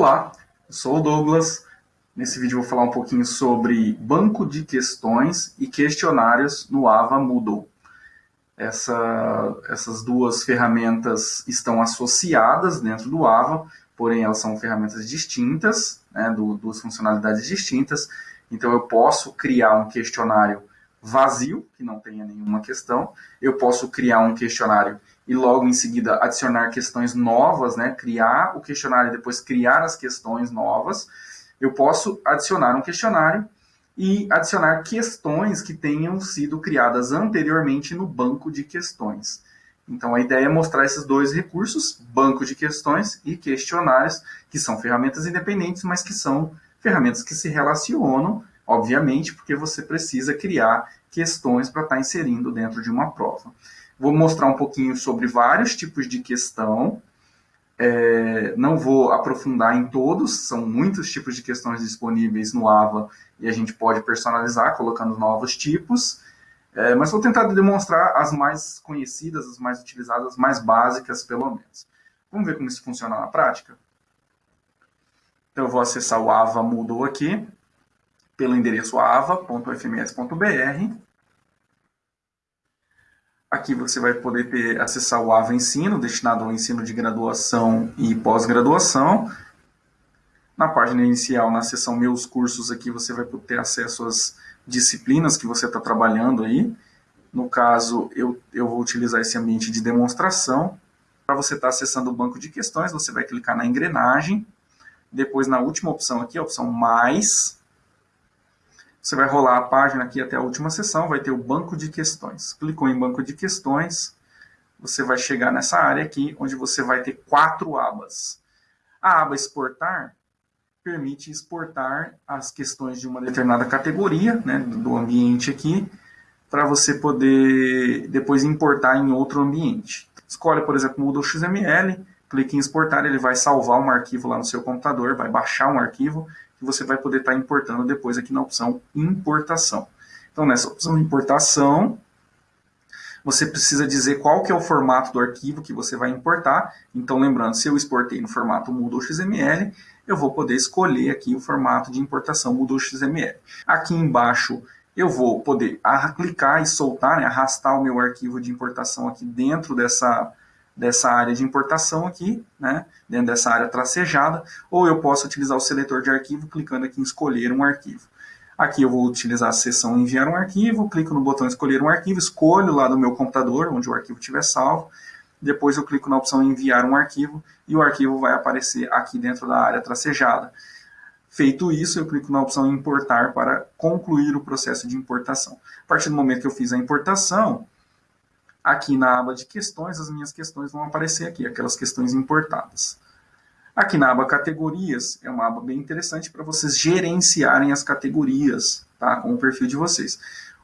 Olá, eu sou o Douglas. Nesse vídeo eu vou falar um pouquinho sobre banco de questões e questionários no Ava Moodle. Essa, essas duas ferramentas estão associadas dentro do Ava, porém elas são ferramentas distintas, né, duas funcionalidades distintas. Então eu posso criar um questionário vazio, que não tenha nenhuma questão. Eu posso criar um questionário e logo em seguida adicionar questões novas, né? criar o questionário e depois criar as questões novas. Eu posso adicionar um questionário e adicionar questões que tenham sido criadas anteriormente no banco de questões. Então a ideia é mostrar esses dois recursos, banco de questões e questionários, que são ferramentas independentes, mas que são ferramentas que se relacionam, obviamente, porque você precisa criar questões para estar inserindo dentro de uma prova. Vou mostrar um pouquinho sobre vários tipos de questão. É, não vou aprofundar em todos, são muitos tipos de questões disponíveis no AVA e a gente pode personalizar colocando novos tipos. É, mas vou tentar demonstrar as mais conhecidas, as mais utilizadas, as mais básicas, pelo menos. Vamos ver como isso funciona na prática? Então, eu vou acessar o AVA Moodle aqui, pelo endereço ava.fms.br. Aqui você vai poder ter, acessar o AVA Ensino, destinado ao ensino de graduação e pós-graduação. Na página inicial, na seção Meus Cursos, aqui você vai ter acesso às disciplinas que você está trabalhando aí. No caso, eu, eu vou utilizar esse ambiente de demonstração. Para você estar tá acessando o banco de questões, você vai clicar na engrenagem. Depois, na última opção aqui, a opção Mais, você vai rolar a página aqui até a última sessão, vai ter o banco de questões. Clicou em banco de questões, você vai chegar nessa área aqui, onde você vai ter quatro abas. A aba exportar permite exportar as questões de uma determinada categoria, né, do ambiente aqui, para você poder depois importar em outro ambiente. Escolhe, por exemplo, Moodle XML, clique em exportar, ele vai salvar um arquivo lá no seu computador, vai baixar um arquivo que você vai poder estar tá importando depois aqui na opção importação. Então, nessa opção importação, você precisa dizer qual que é o formato do arquivo que você vai importar. Então, lembrando, se eu exportei no formato Moodle XML, eu vou poder escolher aqui o formato de importação Moodle XML. Aqui embaixo, eu vou poder clicar e soltar, né, arrastar o meu arquivo de importação aqui dentro dessa, dessa área de importação aqui, né, dentro dessa área tracejada, ou eu posso utilizar o seletor de arquivo clicando aqui em escolher um arquivo. Aqui eu vou utilizar a seção enviar um arquivo, clico no botão escolher um arquivo, escolho lá do meu computador, onde o arquivo estiver salvo, depois eu clico na opção enviar um arquivo e o arquivo vai aparecer aqui dentro da área tracejada. Feito isso, eu clico na opção importar para concluir o processo de importação. A partir do momento que eu fiz a importação, Aqui na aba de questões, as minhas questões vão aparecer aqui, aquelas questões importadas. Aqui na aba categorias, é uma aba bem interessante para vocês gerenciarem as categorias tá, com o perfil de vocês.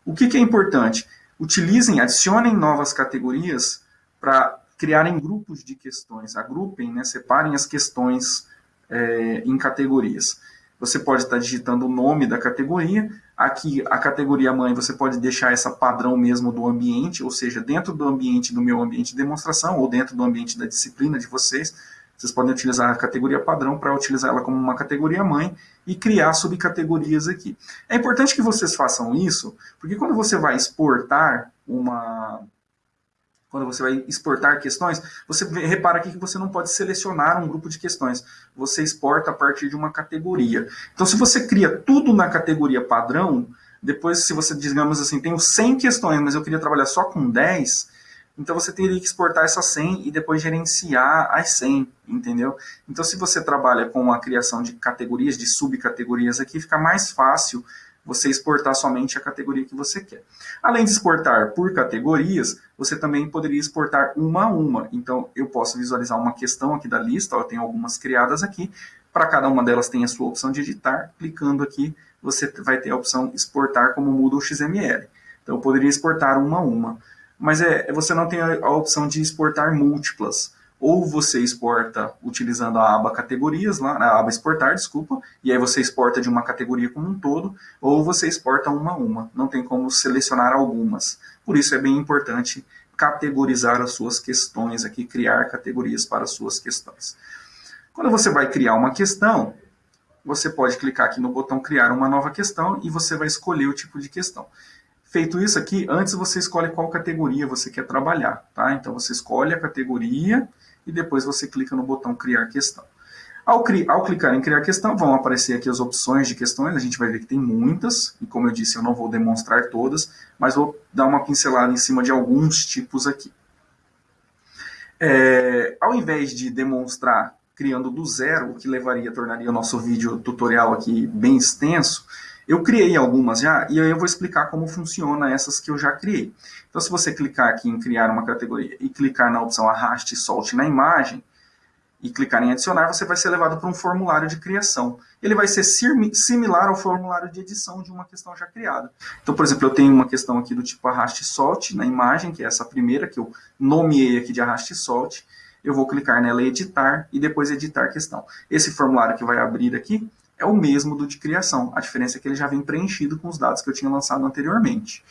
O que, que é importante? Utilizem, adicionem novas categorias para criarem grupos de questões, agrupem, né, separem as questões é, em categorias. Você pode estar digitando o nome da categoria. Aqui, a categoria mãe, você pode deixar essa padrão mesmo do ambiente, ou seja, dentro do ambiente do meu ambiente de demonstração, ou dentro do ambiente da disciplina de vocês. Vocês podem utilizar a categoria padrão para utilizar ela como uma categoria mãe e criar subcategorias aqui. É importante que vocês façam isso, porque quando você vai exportar uma, quando você vai exportar questões, você repara aqui que você não pode selecionar um grupo de questões. Você exporta a partir de uma categoria. Então, se você cria tudo na categoria padrão, depois, se você, digamos assim, tenho 100 questões, mas eu queria trabalhar só com 10, então você teria que exportar essas 100 e depois gerenciar as 100, entendeu? Então, se você trabalha com a criação de categorias, de subcategorias aqui, fica mais fácil você exportar somente a categoria que você quer. Além de exportar por categorias, você também poderia exportar uma a uma. Então, eu posso visualizar uma questão aqui da lista, eu tenho algumas criadas aqui, para cada uma delas tem a sua opção de editar, clicando aqui, você vai ter a opção exportar como Moodle XML. Então, eu poderia exportar uma a uma. Mas é, você não tem a opção de exportar múltiplas ou você exporta utilizando a aba categorias, lá, a aba exportar, desculpa, e aí você exporta de uma categoria como um todo, ou você exporta uma a uma, não tem como selecionar algumas. Por isso é bem importante categorizar as suas questões aqui, criar categorias para as suas questões. Quando você vai criar uma questão, você pode clicar aqui no botão criar uma nova questão e você vai escolher o tipo de questão. Feito isso aqui, antes você escolhe qual categoria você quer trabalhar, tá? Então você escolhe a categoria e depois você clica no botão criar questão. Ao, ao, clicar em criar questão, vão aparecer aqui as opções de questões, a gente vai ver que tem muitas, e como eu disse, eu não vou demonstrar todas, mas vou dar uma pincelada em cima de alguns tipos aqui. É, ao invés de demonstrar criando do zero, o que levaria, tornaria o nosso vídeo tutorial aqui bem extenso, eu criei algumas já, e aí eu vou explicar como funciona essas que eu já criei. Então, se você clicar aqui em criar uma categoria e clicar na opção arraste e solte na imagem, e clicar em adicionar, você vai ser levado para um formulário de criação. Ele vai ser similar ao formulário de edição de uma questão já criada. Então, por exemplo, eu tenho uma questão aqui do tipo arraste e solte na imagem, que é essa primeira que eu nomeei aqui de arraste e solte. Eu vou clicar nela editar, e depois editar questão. Esse formulário que vai abrir aqui é o mesmo do de criação. A diferença é que ele já vem preenchido com os dados que eu tinha lançado anteriormente.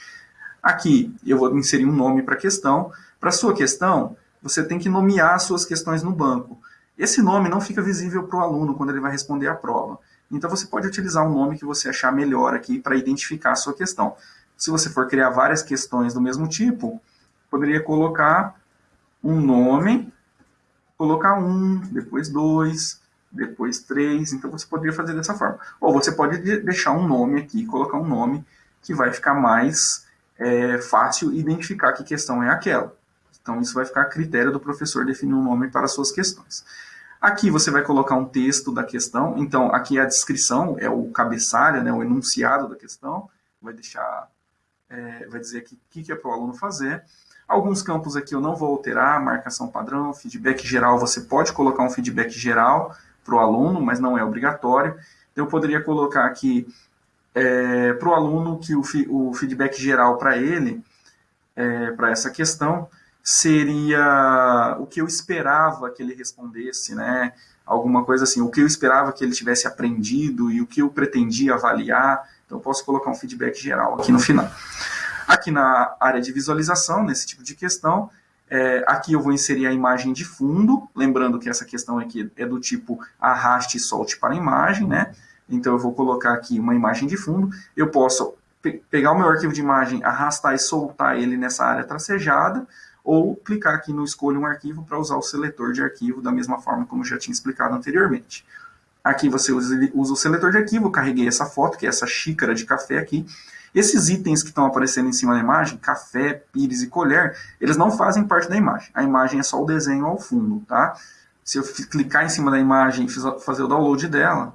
Aqui, eu vou inserir um nome para a questão. Para sua questão, você tem que nomear as suas questões no banco. Esse nome não fica visível para o aluno quando ele vai responder a prova. Então você pode utilizar um nome que você achar melhor aqui para identificar a sua questão. Se você for criar várias questões do mesmo tipo, poderia colocar um nome, colocar um, depois dois, depois três. Então você poderia fazer dessa forma. Ou você pode deixar um nome aqui, colocar um nome que vai ficar mais é, fácil identificar que questão é aquela. Então, isso vai ficar a critério do professor definir um nome para suas questões. Aqui você vai colocar um texto da questão. Então, aqui é a descrição, é o cabeçalho, né, o enunciado da questão. Vai deixar, é, vai dizer aqui o que, que é para o aluno fazer. Alguns campos aqui eu não vou alterar, marcação padrão, feedback geral, você pode colocar um feedback geral para o aluno, mas não é obrigatório. Então, eu poderia colocar aqui é, para o aluno que o, o feedback geral para ele, é, para essa questão, seria o que eu esperava que ele respondesse, né? Alguma coisa assim, o que eu esperava que ele tivesse aprendido e o que eu pretendia avaliar. Então, eu posso colocar um feedback geral aqui no final. Aqui na área de visualização, nesse tipo de questão, é, aqui eu vou inserir a imagem de fundo, lembrando que essa questão aqui é do tipo arraste e solte para a imagem, né? Então eu vou colocar aqui uma imagem de fundo. Eu posso pe pegar o meu arquivo de imagem, arrastar e soltar ele nessa área tracejada, ou clicar aqui no Escolha um arquivo para usar o seletor de arquivo da mesma forma como já tinha explicado anteriormente. Aqui você usa, usa o seletor de arquivo, carreguei essa foto, que é essa xícara de café aqui. Esses itens que estão aparecendo em cima da imagem, café, pires e colher, eles não fazem parte da imagem. A imagem é só o desenho ao fundo, tá? Se eu clicar em cima da imagem e fazer o download dela,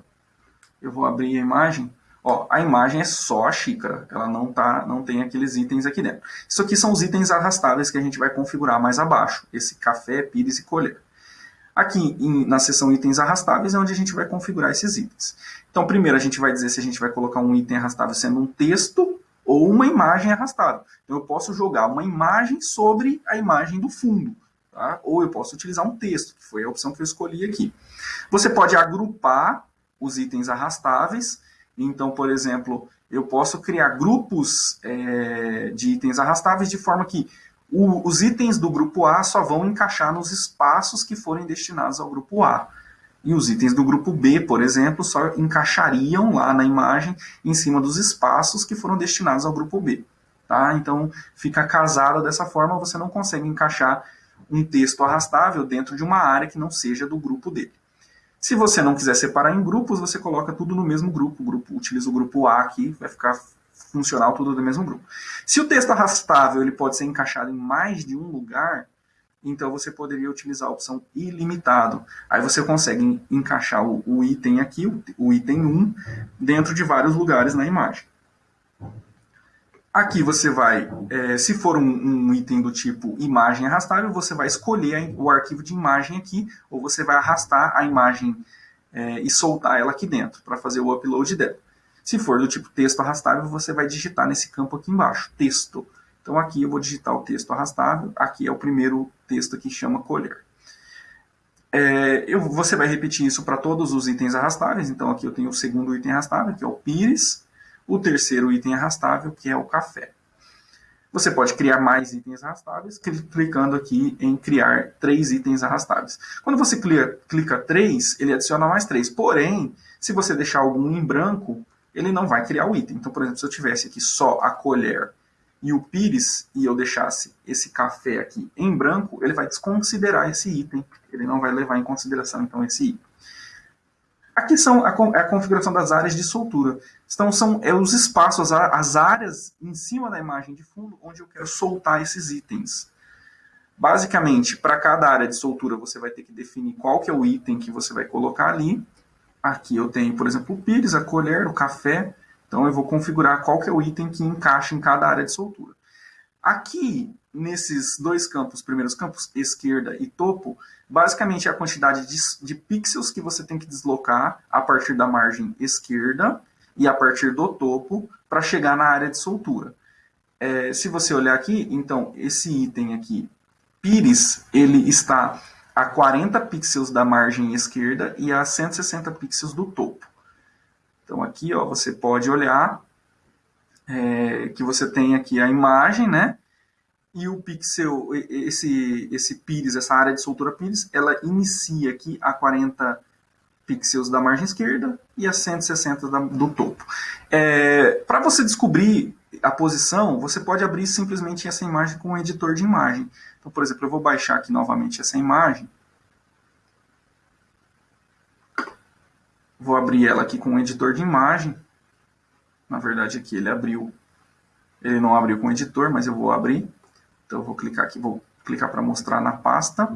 eu vou abrir a imagem, Ó, a imagem é só a xícara, ela não, tá, não tem aqueles itens aqui dentro. Isso aqui são os itens arrastáveis que a gente vai configurar mais abaixo, esse café, pires e colher. Aqui em, na seção itens arrastáveis é onde a gente vai configurar esses itens. Então primeiro a gente vai dizer se a gente vai colocar um item arrastável sendo um texto ou uma imagem arrastável. Então eu posso jogar uma imagem sobre a imagem do fundo. Tá? Ou eu posso utilizar um texto, que foi a opção que eu escolhi aqui. Você pode agrupar os itens arrastáveis então, por exemplo, eu posso criar grupos é, de itens arrastáveis de forma que o, os itens do grupo A só vão encaixar nos espaços que forem destinados ao grupo A. E os itens do grupo B, por exemplo, só encaixariam lá na imagem em cima dos espaços que foram destinados ao grupo B. Tá? Então, fica casado dessa forma, você não consegue encaixar um texto arrastável dentro de uma área que não seja do grupo dele. Se você não quiser separar em grupos, você coloca tudo no mesmo grupo. Grupo utiliza o grupo A aqui, vai ficar funcional tudo do mesmo grupo. Se o texto arrastável ele pode ser encaixado em mais de um lugar, então você poderia utilizar a opção ilimitado. Aí você consegue encaixar o, o item aqui, o, o item 1, dentro de vários lugares na imagem. Aqui você vai, é, se for um, um, item do tipo imagem arrastável, você vai escolher o arquivo de imagem aqui, ou você vai arrastar a imagem é, e soltar ela aqui dentro, para fazer o upload dela. Se for do tipo texto arrastável, você vai digitar nesse campo aqui embaixo, texto. Então aqui eu vou digitar o texto arrastável, aqui é o primeiro texto que chama colher. É, eu, você vai repetir isso para todos os itens arrastáveis, então aqui eu tenho o segundo item arrastável, que é o pires, o terceiro item arrastável, que é o café. Você pode criar mais itens arrastáveis clicando aqui em criar três itens arrastáveis. Quando você clica, clica três, ele adiciona mais três. Porém, se você deixar algum em branco, ele não vai criar o item. Então, por exemplo, se eu tivesse aqui só a colher e o pires e eu deixasse esse café aqui em branco, ele vai desconsiderar esse item. Ele não vai levar em consideração, então, esse item. Aqui são a, a configuração das áreas de soltura. Então, são é, os espaços, as áreas em cima da imagem de fundo, onde eu quero soltar esses itens. Basicamente, para cada área de soltura, você vai ter que definir qual que é o item que você vai colocar ali. Aqui eu tenho, por exemplo, o pires, a colher, o café. Então, eu vou configurar qual que é o item que encaixa em cada área de soltura. Aqui, nesses dois campos, primeiros campos, esquerda e topo, basicamente é a quantidade de, de pixels que você tem que deslocar a partir da margem esquerda e a partir do topo para chegar na área de soltura. É, se você olhar aqui, então, esse item aqui, Pires, ele está a 40 pixels da margem esquerda e a 160 pixels do topo. Então aqui ó, você pode olhar é, que você tem aqui a imagem, né? E o pixel, esse, esse pires, essa área de soltura pires, ela inicia aqui a 40 pixels da margem esquerda e a 160 da, do topo. É, Para você descobrir a posição, você pode abrir simplesmente essa imagem com o editor de imagem. Então, por exemplo, eu vou baixar aqui novamente essa imagem. Vou abrir ela aqui com o editor de imagem. Na verdade, aqui ele abriu. Ele não abriu com o editor, mas eu vou abrir. Então, eu vou clicar aqui, vou clicar para mostrar na pasta.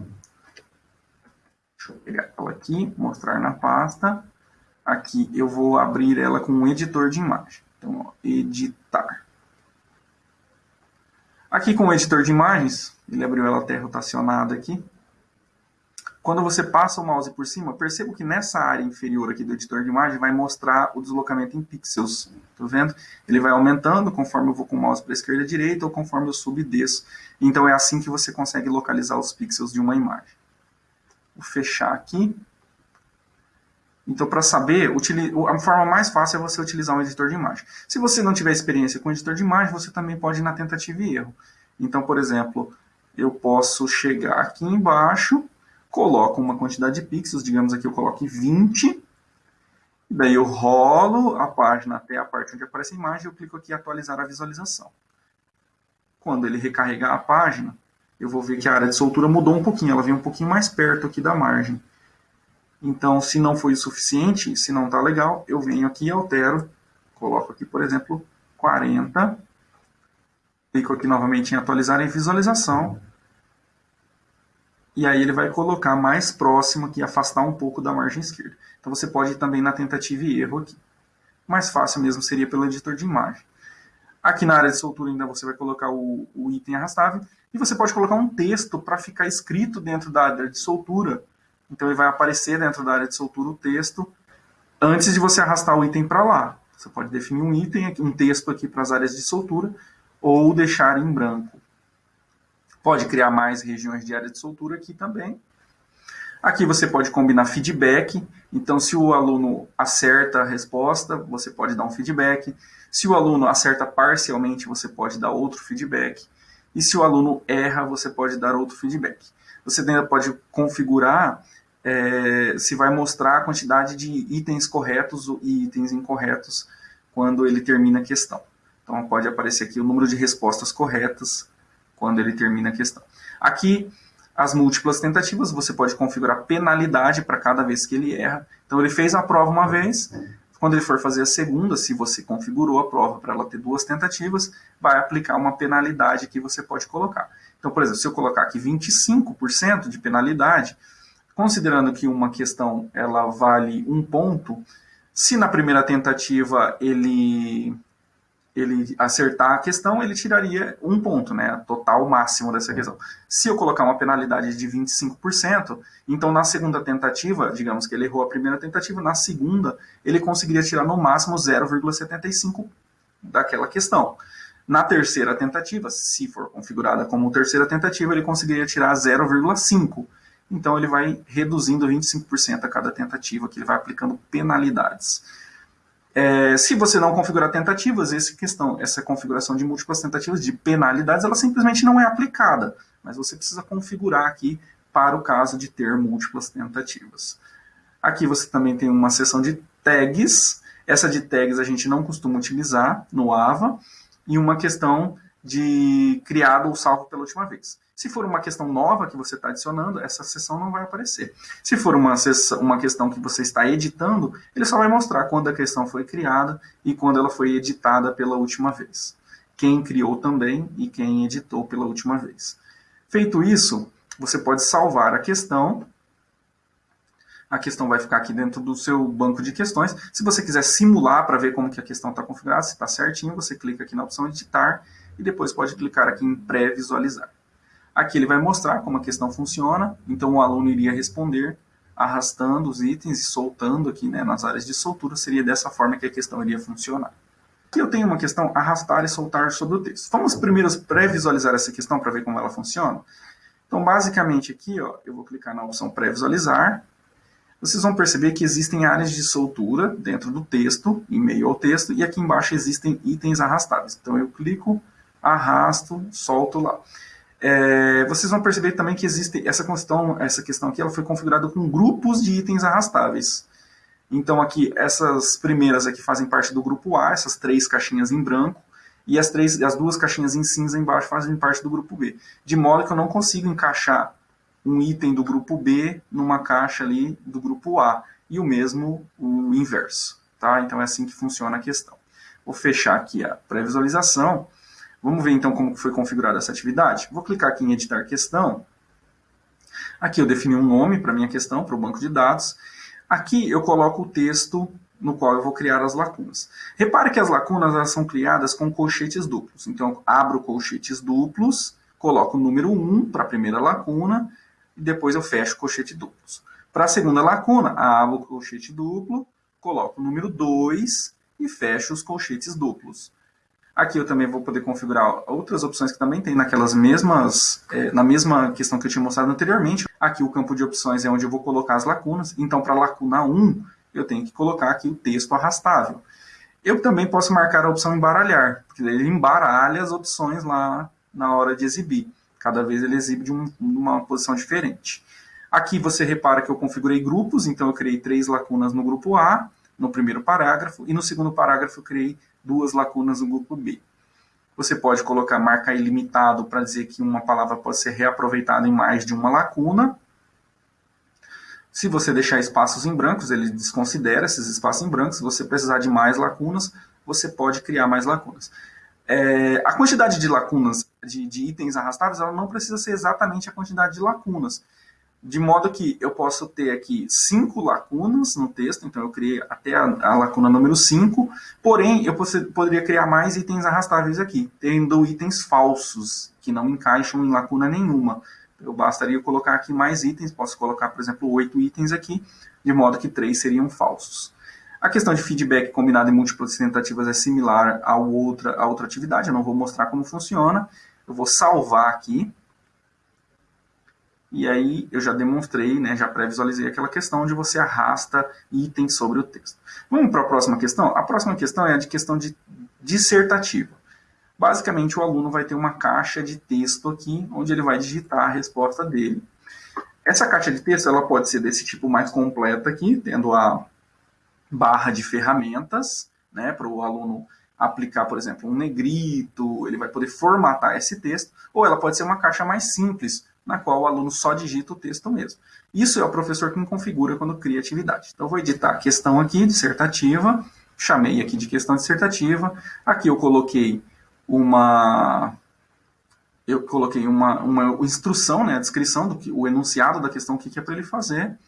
Deixa eu pegar ela aqui, mostrar na pasta. Aqui eu vou abrir ela com um editor de imagem. Então, ó, editar. Aqui com o editor de imagens, ele abriu ela até rotacionada aqui. Quando você passa o mouse por cima, perceba que nessa área inferior aqui do editor de imagem vai mostrar o deslocamento em pixels. Tá vendo? Ele vai aumentando conforme eu vou com o mouse para a esquerda e direita ou conforme eu subo e desço. Então é assim que você consegue localizar os pixels de uma imagem. Vou fechar aqui. Então, para saber, a forma mais fácil é você utilizar um editor de imagem. Se você não tiver experiência com editor de imagem, você também pode ir na tentativa e erro. Então, por exemplo, eu posso chegar aqui embaixo coloco uma quantidade de pixels, digamos aqui eu coloque 20, daí eu rolo a página até a parte onde aparece a imagem, eu clico aqui em atualizar a visualização. Quando ele recarregar a página, eu vou ver que a área de soltura mudou um pouquinho, ela vem um pouquinho mais perto aqui da margem. Então, se não foi o suficiente, se não está legal, eu venho aqui e altero, coloco aqui, por exemplo, 40, clico aqui novamente em atualizar em visualização, e aí ele vai colocar mais próximo aqui, afastar um pouco da margem esquerda. Então você pode ir também na tentativa e erro aqui. Mais fácil mesmo seria pelo editor de imagem. Aqui na área de soltura ainda você vai colocar o, o item arrastável e você pode colocar um texto para ficar escrito dentro da área de soltura. Então ele vai aparecer dentro da área de soltura o texto antes de você arrastar o item para lá. Você pode definir um item, um texto aqui para as áreas de soltura ou deixar em branco. Pode criar mais regiões de área de soltura aqui também. Aqui você pode combinar feedback. Então, se o aluno acerta a resposta, você pode dar um feedback. Se o aluno acerta parcialmente, você pode dar outro feedback. E se o aluno erra, você pode dar outro feedback. Você ainda pode configurar é, se vai mostrar a quantidade de itens corretos e itens incorretos quando ele termina a questão. Então, pode aparecer aqui o número de respostas corretas quando ele termina a questão. Aqui, as múltiplas tentativas, você pode configurar penalidade para cada vez que ele erra. Então, ele fez a prova uma vez, quando ele for fazer a segunda, se você configurou a prova para ela ter duas tentativas, vai aplicar uma penalidade que você pode colocar. Então, por exemplo, se eu colocar aqui 25% de penalidade, considerando que uma questão ela vale um ponto, se na primeira tentativa ele ele acertar a questão, ele tiraria um ponto, né? Total máximo dessa é. questão. Se eu colocar uma penalidade de 25%, então na segunda tentativa, digamos que ele errou a primeira tentativa, na segunda ele conseguiria tirar no máximo 0,75 daquela questão. Na terceira tentativa, se for configurada como terceira tentativa, ele conseguiria tirar 0,5. Então ele vai reduzindo 25% a cada tentativa, que ele vai aplicando penalidades. É, se você não configurar tentativas, essa questão, essa configuração de múltiplas tentativas de penalidades, ela simplesmente não é aplicada. Mas você precisa configurar aqui para o caso de ter múltiplas tentativas. Aqui você também tem uma seção de tags. Essa de tags a gente não costuma utilizar no AVA. E uma questão de criado ou salvo pela última vez. Se for uma questão nova que você está adicionando, essa seção não vai aparecer. Se for uma, sessão, uma questão que você está editando, ele só vai mostrar quando a questão foi criada e quando ela foi editada pela última vez. Quem criou também e quem editou pela última vez. Feito isso, você pode salvar a questão. A questão vai ficar aqui dentro do seu banco de questões. Se você quiser simular para ver como que a questão está configurada, se está certinho, você clica aqui na opção editar e depois pode clicar aqui em pré-visualizar. Aqui ele vai mostrar como a questão funciona, então o aluno iria responder arrastando os itens e soltando aqui né, nas áreas de soltura, seria dessa forma que a questão iria funcionar. Aqui eu tenho uma questão arrastar e soltar sobre o texto. Vamos primeiro pré-visualizar essa questão para ver como ela funciona? Então, basicamente aqui, ó, eu vou clicar na opção pré-visualizar. Vocês vão perceber que existem áreas de soltura dentro do texto, em meio ao texto, e aqui embaixo existem itens arrastáveis. Então, eu clico, arrasto, solto lá. É, vocês vão perceber também que existe essa questão, essa questão aqui, ela foi configurada com grupos de itens arrastáveis. Então aqui, essas primeiras aqui fazem parte do grupo A, essas três caixinhas em branco, e as, três, as duas caixinhas em cinza embaixo fazem parte do grupo B. De modo que eu não consigo encaixar um item do grupo B numa caixa ali do grupo A. E o mesmo o inverso. Tá? Então é assim que funciona a questão. Vou fechar aqui a pré-visualização. Vamos ver então como foi configurada essa atividade? Vou clicar aqui em editar questão. Aqui eu defini um nome para minha questão, para o banco de dados. Aqui eu coloco o texto no qual eu vou criar as lacunas. Repare que as lacunas elas são criadas com colchetes duplos. Então, abro colchetes duplos, coloco o número 1 para a primeira lacuna, e depois eu fecho colchete duplos. Para a segunda lacuna, abro colchete duplo, coloco o número 2 e fecho os colchetes duplos. Aqui eu também vou poder configurar outras opções que também tem naquelas mesmas, é, na mesma questão que eu tinha mostrado anteriormente. Aqui o campo de opções é onde eu vou colocar as lacunas. Então, para a lacuna 1, eu tenho que colocar aqui o texto arrastável. Eu também posso marcar a opção embaralhar, porque ele embaralha as opções lá na hora de exibir. Cada vez ele exibe de, um, uma posição diferente. Aqui você repara que eu configurei grupos, então eu criei três lacunas no grupo A, no primeiro parágrafo, e no segundo parágrafo eu criei duas lacunas no grupo B. Você pode colocar marca ilimitado para dizer que uma palavra pode ser reaproveitada em mais de uma lacuna. Se você deixar espaços em brancos, ele desconsidera esses espaços em brancos. Se você precisar de mais lacunas, você pode criar mais lacunas. É, a quantidade de lacunas, de, de itens arrastáveis, ela não precisa ser exatamente a quantidade de lacunas de modo que eu posso ter aqui cinco lacunas no texto, então eu criei até a, a lacuna número 5, porém eu poderia criar mais itens arrastáveis aqui, tendo itens falsos, que não encaixam em lacuna nenhuma. Eu bastaria colocar aqui mais itens, posso colocar, por exemplo, oito itens aqui, de modo que três seriam falsos. A questão de feedback combinado em múltiplas tentativas é similar a outra, outra atividade, eu não vou mostrar como funciona, eu vou salvar aqui, e aí eu já demonstrei, né, já pré-visualizei aquela questão onde você arrasta itens sobre o texto. Vamos para a próxima questão? A próxima questão é a de questão de dissertativa. Basicamente, o aluno vai ter uma caixa de texto aqui, onde ele vai digitar a resposta dele. Essa caixa de texto ela pode ser desse tipo mais completa aqui, tendo a barra de ferramentas, né, para o aluno aplicar, por exemplo, um negrito, ele vai poder formatar esse texto, ou ela pode ser uma caixa mais simples, na qual o aluno só digita o texto mesmo. Isso é o professor quem configura quando cria atividade. Então, vou editar a questão aqui, dissertativa, chamei aqui de questão dissertativa, aqui eu coloquei uma eu coloquei uma, uma instrução, né, a descrição, do que, o enunciado da questão, o que, que é para ele fazer.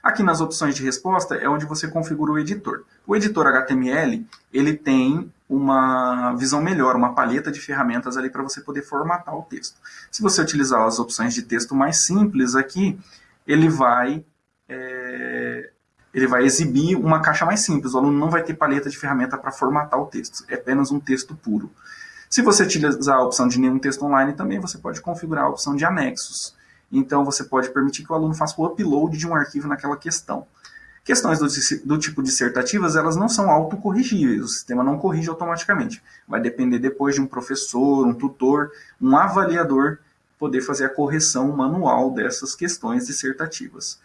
Aqui nas opções de resposta é onde você configura o editor. O editor HTML, ele tem uma visão melhor, uma palheta de ferramentas ali para você poder formatar o texto. Se você utilizar as opções de texto mais simples aqui, ele vai, é, ele vai exibir uma caixa mais simples. O aluno não vai ter palheta de ferramenta para formatar o texto, é apenas um texto puro. Se você utilizar a opção de nenhum texto online também, você pode configurar a opção de anexos. Então, você pode permitir que o aluno faça o upload de um arquivo naquela questão. Questões do, do, tipo dissertativas, elas não são autocorrigíveis, o sistema não corrige automaticamente. Vai depender depois de um professor, um tutor, um avaliador poder fazer a correção manual dessas questões dissertativas.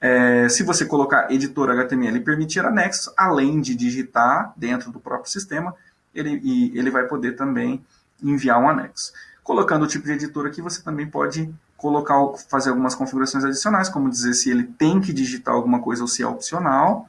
É, se você colocar editor HTML e permitir anexos, além de digitar dentro do próprio sistema, ele, ele vai poder também enviar um anexo. Colocando o tipo de editor aqui, você também pode colocar, fazer algumas configurações adicionais, como dizer se ele tem que digitar alguma coisa ou se é opcional,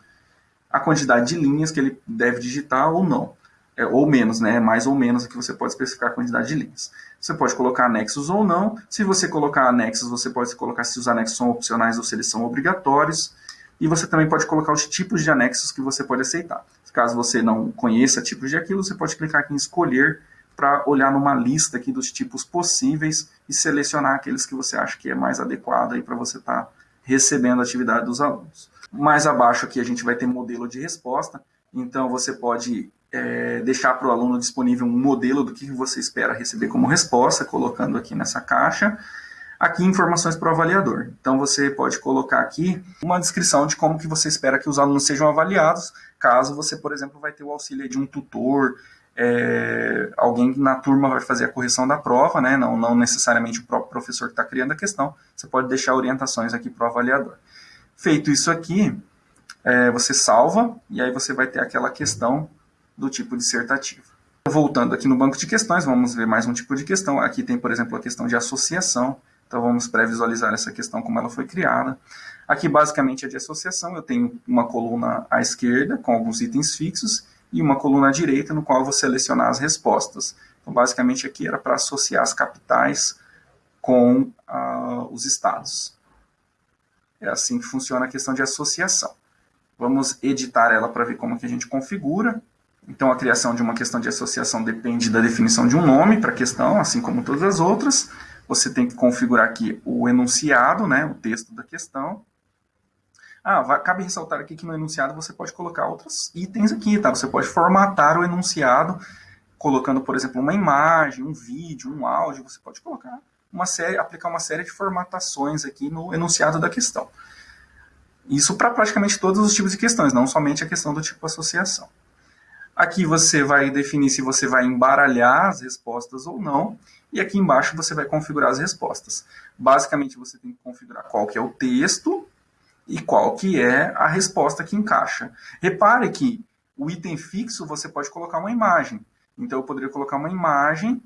a quantidade de linhas que ele deve digitar ou não, é, ou menos, né? mais ou menos aqui você pode especificar a quantidade de linhas. Você pode colocar anexos ou não. Se você colocar anexos, você pode colocar se os anexos são opcionais ou se eles são obrigatórios. E você também pode colocar os tipos de anexos que você pode aceitar. Caso você não conheça tipos de aquilo, você pode clicar aqui em escolher para olhar numa lista aqui dos tipos possíveis e selecionar aqueles que você acha que é mais adequado para você estar tá recebendo a atividade dos alunos. Mais abaixo aqui a gente vai ter modelo de resposta, então você pode é, deixar para o aluno disponível um modelo do que você espera receber como resposta, colocando aqui nessa caixa. Aqui informações para o avaliador. Então você pode colocar aqui uma descrição de como que você espera que os alunos sejam avaliados, caso você, por exemplo, vai ter o auxílio de um tutor, é, alguém na turma vai fazer a correção da prova, né? não, não necessariamente o próprio professor que está criando a questão, você pode deixar orientações aqui para o avaliador. Feito isso aqui, é, você salva e aí você vai ter aquela questão do tipo dissertativo. Voltando aqui no banco de questões, vamos ver mais um tipo de questão. Aqui tem, por exemplo, a questão de associação. Então vamos pré-visualizar essa questão como ela foi criada. Aqui basicamente é de associação, eu tenho uma coluna à esquerda com alguns itens fixos e uma coluna à direita no qual eu vou selecionar as respostas. Então, basicamente, aqui era para associar as capitais com uh, os estados. É assim que funciona a questão de associação. Vamos editar ela para ver como que a gente configura. Então, a criação de uma questão de associação depende da definição de um nome para a questão, assim como todas as outras. Você tem que configurar aqui o enunciado, né, o texto da questão. Ah, vai, cabe ressaltar aqui que no enunciado você pode colocar outros itens aqui, tá? Você pode formatar o enunciado colocando, por exemplo, uma imagem, um vídeo, um áudio, você pode colocar uma série, aplicar uma série de formatações aqui no enunciado da questão. Isso para praticamente todos os tipos de questões, não somente a questão do tipo associação. Aqui você vai definir se você vai embaralhar as respostas ou não, e aqui embaixo você vai configurar as respostas. Basicamente você tem que configurar qual que é o texto, e qual que é a resposta que encaixa. Repare que o item fixo você pode colocar uma imagem. Então eu poderia colocar uma imagem,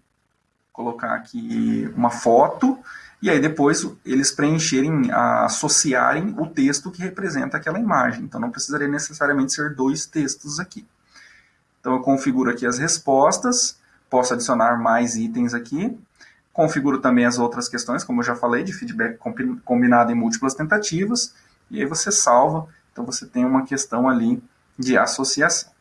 colocar aqui uma foto, e aí depois eles preencherem, associarem o texto que representa aquela imagem. Então não precisaria necessariamente ser dois textos aqui. Então eu configuro aqui as respostas, posso adicionar mais itens aqui, configuro também as outras questões, como eu já falei, de feedback combinado em múltiplas tentativas, e aí você salva, então você tem uma questão ali de associação.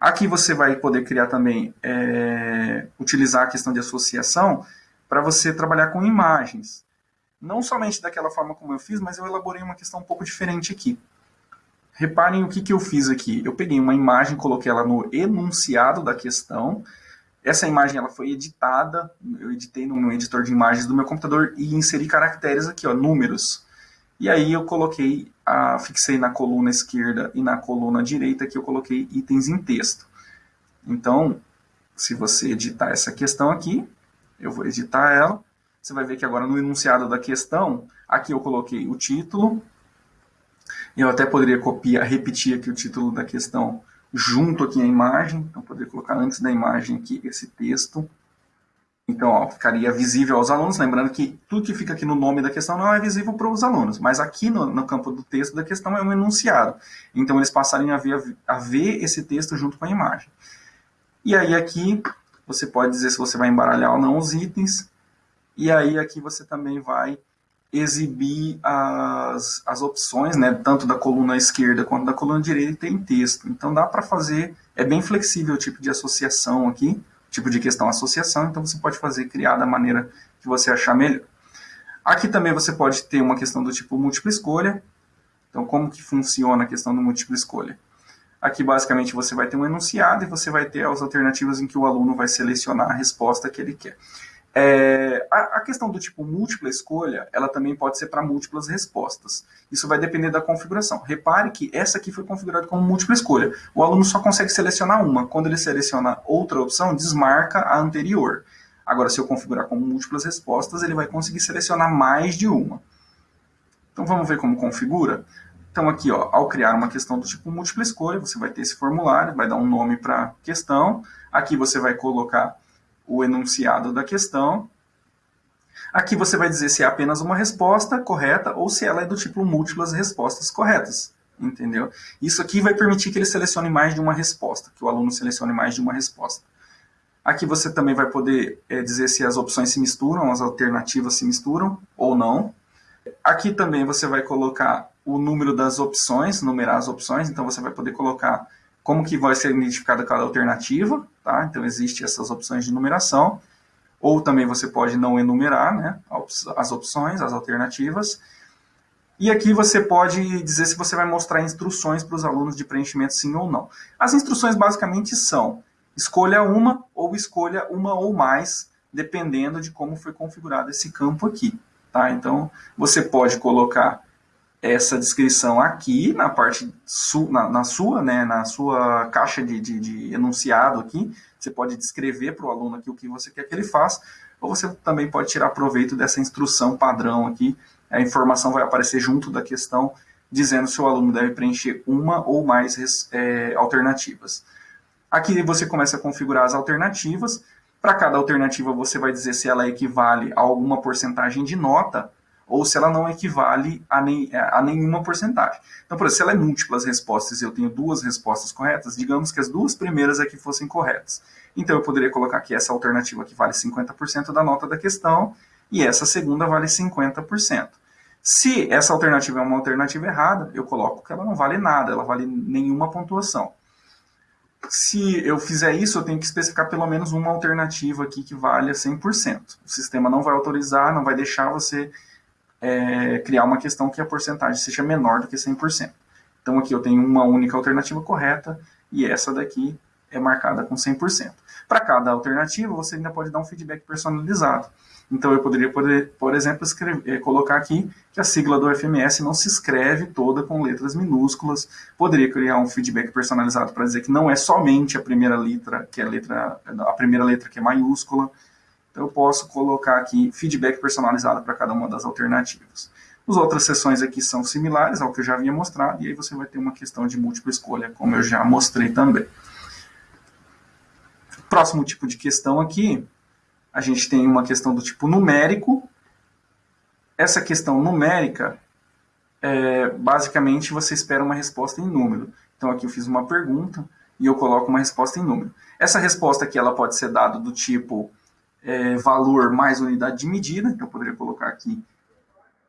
Aqui você vai poder criar também, é, utilizar a questão de associação para você trabalhar com imagens. Não somente daquela forma como eu fiz, mas eu elaborei uma questão um pouco diferente aqui. Reparem o que, que eu fiz aqui. Eu peguei uma imagem, coloquei ela no enunciado da questão. Essa imagem ela foi editada, eu editei no meu editor de imagens do meu computador e inseri caracteres aqui, ó, números. E aí eu coloquei, a, fixei na coluna esquerda e na coluna direita que eu coloquei itens em texto. Então, se você editar essa questão aqui, eu vou editar ela, você vai ver que agora no enunciado da questão, aqui eu coloquei o título, eu até poderia copiar, repetir aqui o título da questão junto aqui a imagem, então poderia colocar antes da imagem aqui esse texto, então, ó, ficaria visível aos alunos, lembrando que tudo que fica aqui no nome da questão não é visível para os alunos, mas aqui no, no, campo do texto da questão é um enunciado. Então, eles passarem a ver, a ver esse texto junto com a imagem. E aí aqui, você pode dizer se você vai embaralhar ou não os itens, e aí aqui você também vai exibir as, as opções, né, tanto da coluna esquerda quanto da coluna direita em texto. Então, dá para fazer, é bem flexível o tipo de associação aqui, tipo de questão associação, então você pode fazer, criar da maneira que você achar melhor. Aqui também você pode ter uma questão do tipo múltipla escolha. Então, como que funciona a questão do múltipla escolha? Aqui, basicamente, você vai ter um enunciado e você vai ter as alternativas em que o aluno vai selecionar a resposta que ele quer. É, a, a, questão do tipo múltipla escolha, ela também pode ser para múltiplas respostas. Isso vai depender da configuração. Repare que essa aqui foi configurada como múltipla escolha. O aluno só consegue selecionar uma. Quando ele seleciona outra opção, desmarca a anterior. Agora, se eu configurar como múltiplas respostas, ele vai conseguir selecionar mais de uma. Então, vamos ver como configura? Então, aqui, ó, ao criar uma questão do tipo múltipla escolha, você vai ter esse formulário, vai dar um nome para a questão. Aqui você vai colocar o enunciado da questão. Aqui você vai dizer se é apenas uma resposta correta ou se ela é do tipo múltiplas respostas corretas. Entendeu? Isso aqui vai permitir que ele selecione mais de uma resposta, que o aluno selecione mais de uma resposta. Aqui você também vai poder é, dizer se as opções se misturam, as alternativas se misturam ou não. Aqui também você vai colocar o número das opções, numerar as opções, então você vai poder colocar como que vai ser identificada cada alternativa, tá? Então, existem essas opções de numeração, ou também você pode não enumerar né, as opções, as alternativas. E aqui você pode dizer se você vai mostrar instruções para os alunos de preenchimento sim ou não. As instruções basicamente são, escolha uma ou escolha uma ou mais, dependendo de como foi configurado esse campo aqui. Tá? Então, você pode colocar essa descrição aqui na parte su, na, na, sua, né, na sua caixa de, de, de enunciado aqui, você pode descrever para o aluno aqui o que você quer que ele faça, ou você também pode tirar proveito dessa instrução padrão aqui, a informação vai aparecer junto da questão, dizendo se o aluno deve preencher uma ou mais é, alternativas. Aqui você começa a configurar as alternativas, para cada alternativa você vai dizer se ela equivale a alguma porcentagem de nota, ou se ela não equivale a, nem, a nenhuma porcentagem. Então, por exemplo, se ela é múltiplas respostas e eu tenho duas respostas corretas, digamos que as duas primeiras aqui fossem corretas. Então, eu poderia colocar que essa alternativa que vale 50% da nota da questão e essa segunda vale 50%. Se essa alternativa é uma alternativa errada, eu coloco que ela não vale nada, ela vale nenhuma pontuação. Se eu fizer isso, eu tenho que especificar pelo menos uma alternativa aqui que vale 100%. O sistema não vai autorizar, não vai deixar você é, criar uma questão que a porcentagem seja menor do que 100%. Então aqui eu tenho uma única alternativa correta e essa daqui é marcada com 100%. Para cada alternativa, você ainda pode dar um feedback personalizado. Então eu poderia, poder, por exemplo, escrever, colocar aqui que a sigla do FMS não se escreve toda com letras minúsculas. Poderia criar um feedback personalizado para dizer que não é somente a primeira letra, que é a letra, a primeira letra que é maiúscula, então, eu posso colocar aqui feedback personalizado para cada uma das alternativas. As outras sessões aqui são similares ao que eu já havia mostrado, e aí você vai ter uma questão de múltipla escolha, como eu já mostrei também. Próximo tipo de questão aqui, a gente tem uma questão do tipo numérico. Essa questão numérica, é, basicamente, você espera uma resposta em número. Então, aqui eu fiz uma pergunta e eu coloco uma resposta em número. Essa resposta aqui ela pode ser dada do tipo é, valor mais unidade de medida, então eu poderia colocar aqui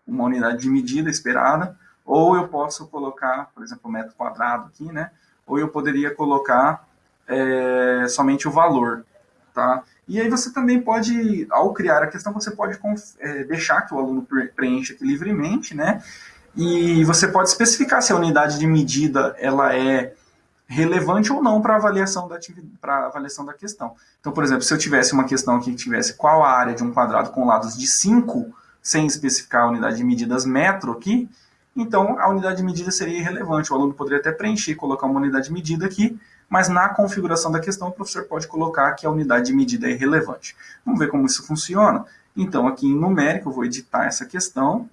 uma unidade de medida esperada, ou eu posso colocar, por exemplo, metro quadrado aqui, né? Ou eu poderia colocar é, somente o valor, tá? E aí você também pode, ao criar a questão, você pode é, deixar que o aluno preencha aqui livremente, né? E você pode especificar se a unidade de medida ela é relevante ou não para avaliação da avaliação da questão. Então, por exemplo, se eu tivesse uma questão aqui que tivesse qual a área de um quadrado com lados de 5, sem especificar a unidade de medidas metro aqui, então a unidade de medida seria irrelevante. O aluno poderia até preencher e colocar uma unidade de medida aqui, mas na configuração da questão o professor pode colocar que a unidade de medida é irrelevante. Vamos ver como isso funciona? Então, aqui em numérico, eu vou editar essa questão,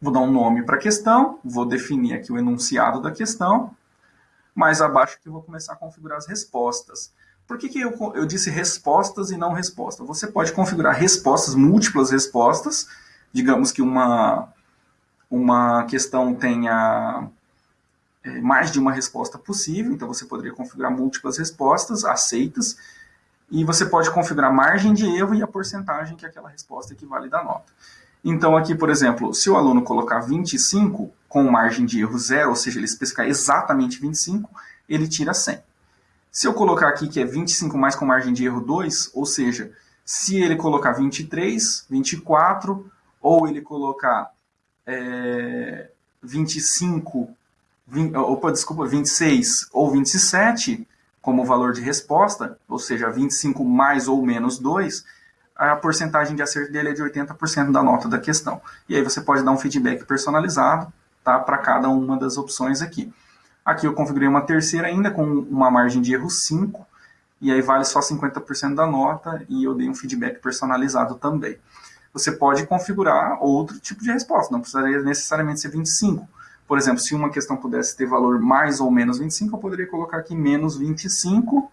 vou dar um nome para a questão, vou definir aqui o enunciado da questão, mais abaixo que eu vou começar a configurar as respostas. Por que, que eu, eu disse respostas e não resposta? Você pode configurar respostas, múltiplas respostas, digamos que uma, uma questão tenha é, mais de uma resposta possível, então você poderia configurar múltiplas respostas aceitas, e você pode configurar margem de erro e a porcentagem que aquela resposta equivale da nota. Então aqui, por exemplo, se o aluno colocar 25 com margem de erro zero, ou seja, ele especificar exatamente 25, ele tira 100. Se eu colocar aqui que é 25 mais com margem de erro 2, ou seja, se ele colocar 23, 24, ou ele colocar é, 25, 20, opa, desculpa, 26 ou 27 como valor de resposta, ou seja, 25 mais ou menos 2, a porcentagem de acerto dele é de 80% da nota da questão. E aí você pode dar um feedback personalizado tá, para cada uma das opções aqui. Aqui eu configurei uma terceira ainda com uma margem de erro 5, e aí vale só 50% da nota, e eu dei um feedback personalizado também. Você pode configurar outro tipo de resposta, não precisaria necessariamente ser 25. Por exemplo, se uma questão pudesse ter valor mais ou menos 25, eu poderia colocar aqui menos 25,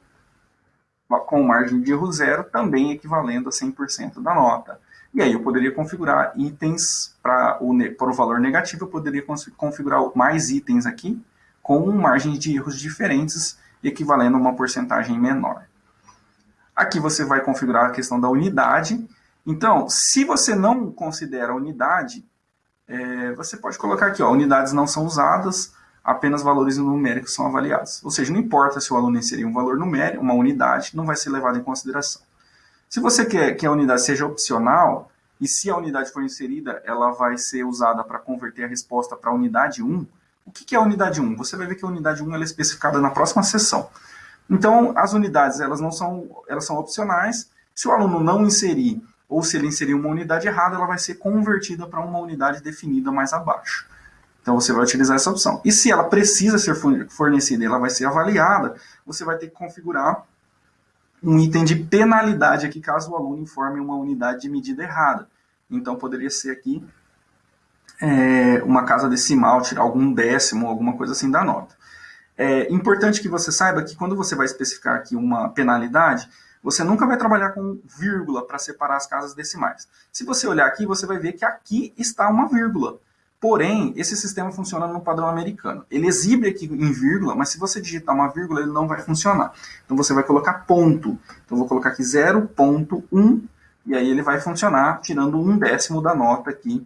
com margem de erro zero, também equivalendo a 100% da nota. E aí eu poderia configurar itens para o, para o valor negativo, eu poderia configurar mais itens aqui, com margens de erros diferentes, equivalendo a uma porcentagem menor. Aqui você vai configurar a questão da unidade. Então, se você não considera unidade, é, você pode colocar aqui, ó, unidades não são usadas, apenas valores numéricos são avaliados. Ou seja, não importa se o aluno inserir um valor numérico, uma unidade, não vai ser levado em consideração. Se você quer que a unidade seja opcional, e se a unidade for inserida, ela vai ser usada para converter a resposta para a unidade 1, o que é a unidade 1? Você vai ver que a unidade 1 é especificada na próxima sessão. Então, as unidades elas não são, elas são opcionais. Se o aluno não inserir, ou se ele inserir uma unidade errada, ela vai ser convertida para uma unidade definida mais abaixo. Então você vai utilizar essa opção. E se ela precisa ser fornecida ela vai ser avaliada, você vai ter que configurar um item de penalidade aqui caso o aluno informe uma unidade de medida errada. Então poderia ser aqui é, uma casa decimal, tirar algum décimo, alguma coisa assim da nota. É importante que você saiba que quando você vai especificar aqui uma penalidade, você nunca vai trabalhar com vírgula para separar as casas decimais. Se você olhar aqui, você vai ver que aqui está uma vírgula. Porém, esse sistema funciona no padrão americano. Ele exibe aqui em vírgula, mas se você digitar uma vírgula, ele não vai funcionar. Então você vai colocar ponto. Então eu vou colocar aqui 0.1 e aí ele vai funcionar tirando um décimo da nota aqui,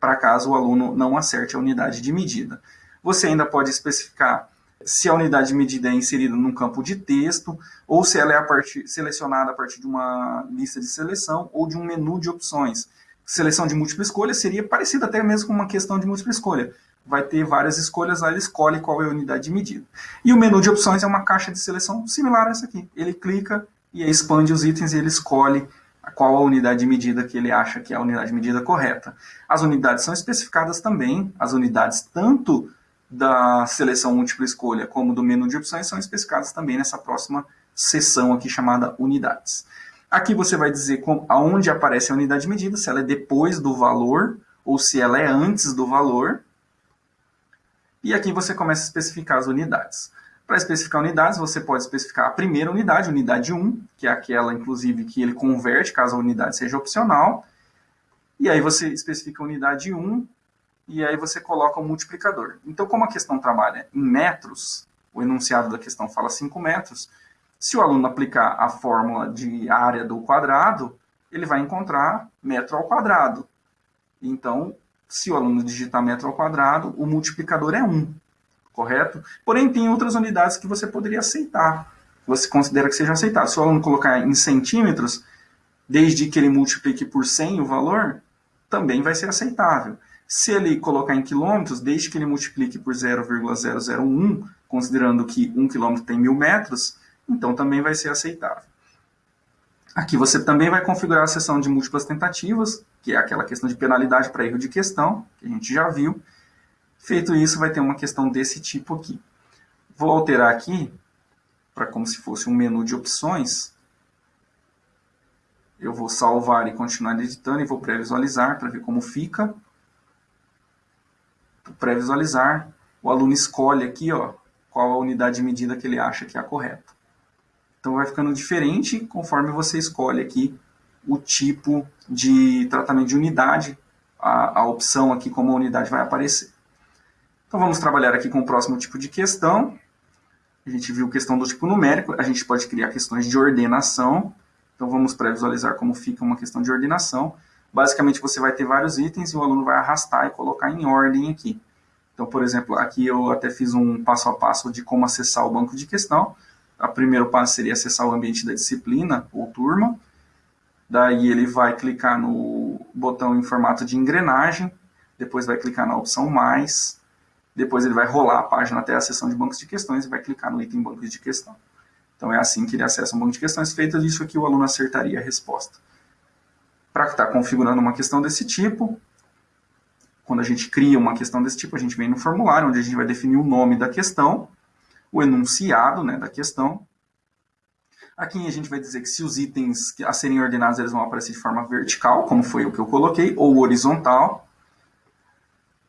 para caso o aluno não acerte a unidade de medida. Você ainda pode especificar se a unidade de medida é inserida num campo de texto, ou se ela é a partir, selecionada a partir de uma lista de seleção ou de um menu de opções seleção de múltipla escolha seria parecida até mesmo com uma questão de múltipla escolha. Vai ter várias escolhas, lá ele escolhe qual é a unidade de medida. E o menu de opções é uma caixa de seleção similar a essa aqui. Ele clica e expande os itens e ele escolhe qual a unidade de medida que ele acha que é a unidade de medida correta. As unidades são especificadas também, as unidades tanto da seleção múltipla escolha como do menu de opções são especificadas também nessa próxima seção aqui chamada unidades. Aqui você vai dizer com, aonde aparece a unidade de medida, se ela é depois do valor ou se ela é antes do valor. E aqui você começa a especificar as unidades. Para especificar unidades, você pode especificar a primeira unidade, unidade 1, que é aquela, inclusive, que ele converte caso a unidade seja opcional. E aí você especifica a unidade 1 e aí você coloca o multiplicador. Então, como a questão trabalha em metros, o enunciado da questão fala 5 metros, se o aluno aplicar a fórmula de área do quadrado, ele vai encontrar metro ao quadrado. Então, se o aluno digitar metro ao quadrado, o multiplicador é 1, correto? Porém, tem outras unidades que você poderia aceitar. Você considera que seja aceitável. Se o aluno colocar em centímetros, desde que ele multiplique por 100 o valor, também vai ser aceitável. Se ele colocar em quilômetros, desde que ele multiplique por 0,001, considerando que 1 quilômetro tem mil metros, então também vai ser aceitável. Aqui você também vai configurar a seção de múltiplas tentativas, que é aquela questão de penalidade para erro de questão, que a gente já viu. Feito isso, vai ter uma questão desse tipo aqui. Vou alterar aqui, para como se fosse um menu de opções. Eu vou salvar e continuar editando e vou pré-visualizar para ver como fica. Pré-visualizar, o aluno escolhe aqui ó, qual a unidade de medida que ele acha que é a correta. Então vai ficando diferente conforme você escolhe aqui o tipo de tratamento de unidade, a, a opção aqui como a unidade vai aparecer. Então vamos trabalhar aqui com o próximo tipo de questão. A gente viu questão do tipo numérico, a gente pode criar questões de ordenação. Então vamos pré-visualizar como fica uma questão de ordenação. Basicamente você vai ter vários itens e o aluno vai arrastar e colocar em ordem aqui. Então, por exemplo, aqui eu até fiz um passo a passo de como acessar o banco de questão. O primeiro passo seria acessar o ambiente da disciplina ou turma. Daí ele vai clicar no botão em formato de engrenagem, depois vai clicar na opção mais, depois ele vai rolar a página até a seção de bancos de questões e vai clicar no item bancos de questão. Então é assim que ele acessa um banco de questões. Feito isso aqui, o aluno acertaria a resposta. para estar tá configurando uma questão desse tipo, quando a gente cria uma questão desse tipo, a gente vem no formulário, onde a gente vai definir o nome da questão, o enunciado né, da questão. Aqui a gente vai dizer que se os itens a serem ordenados eles vão aparecer de forma vertical, como foi o que eu coloquei, ou horizontal.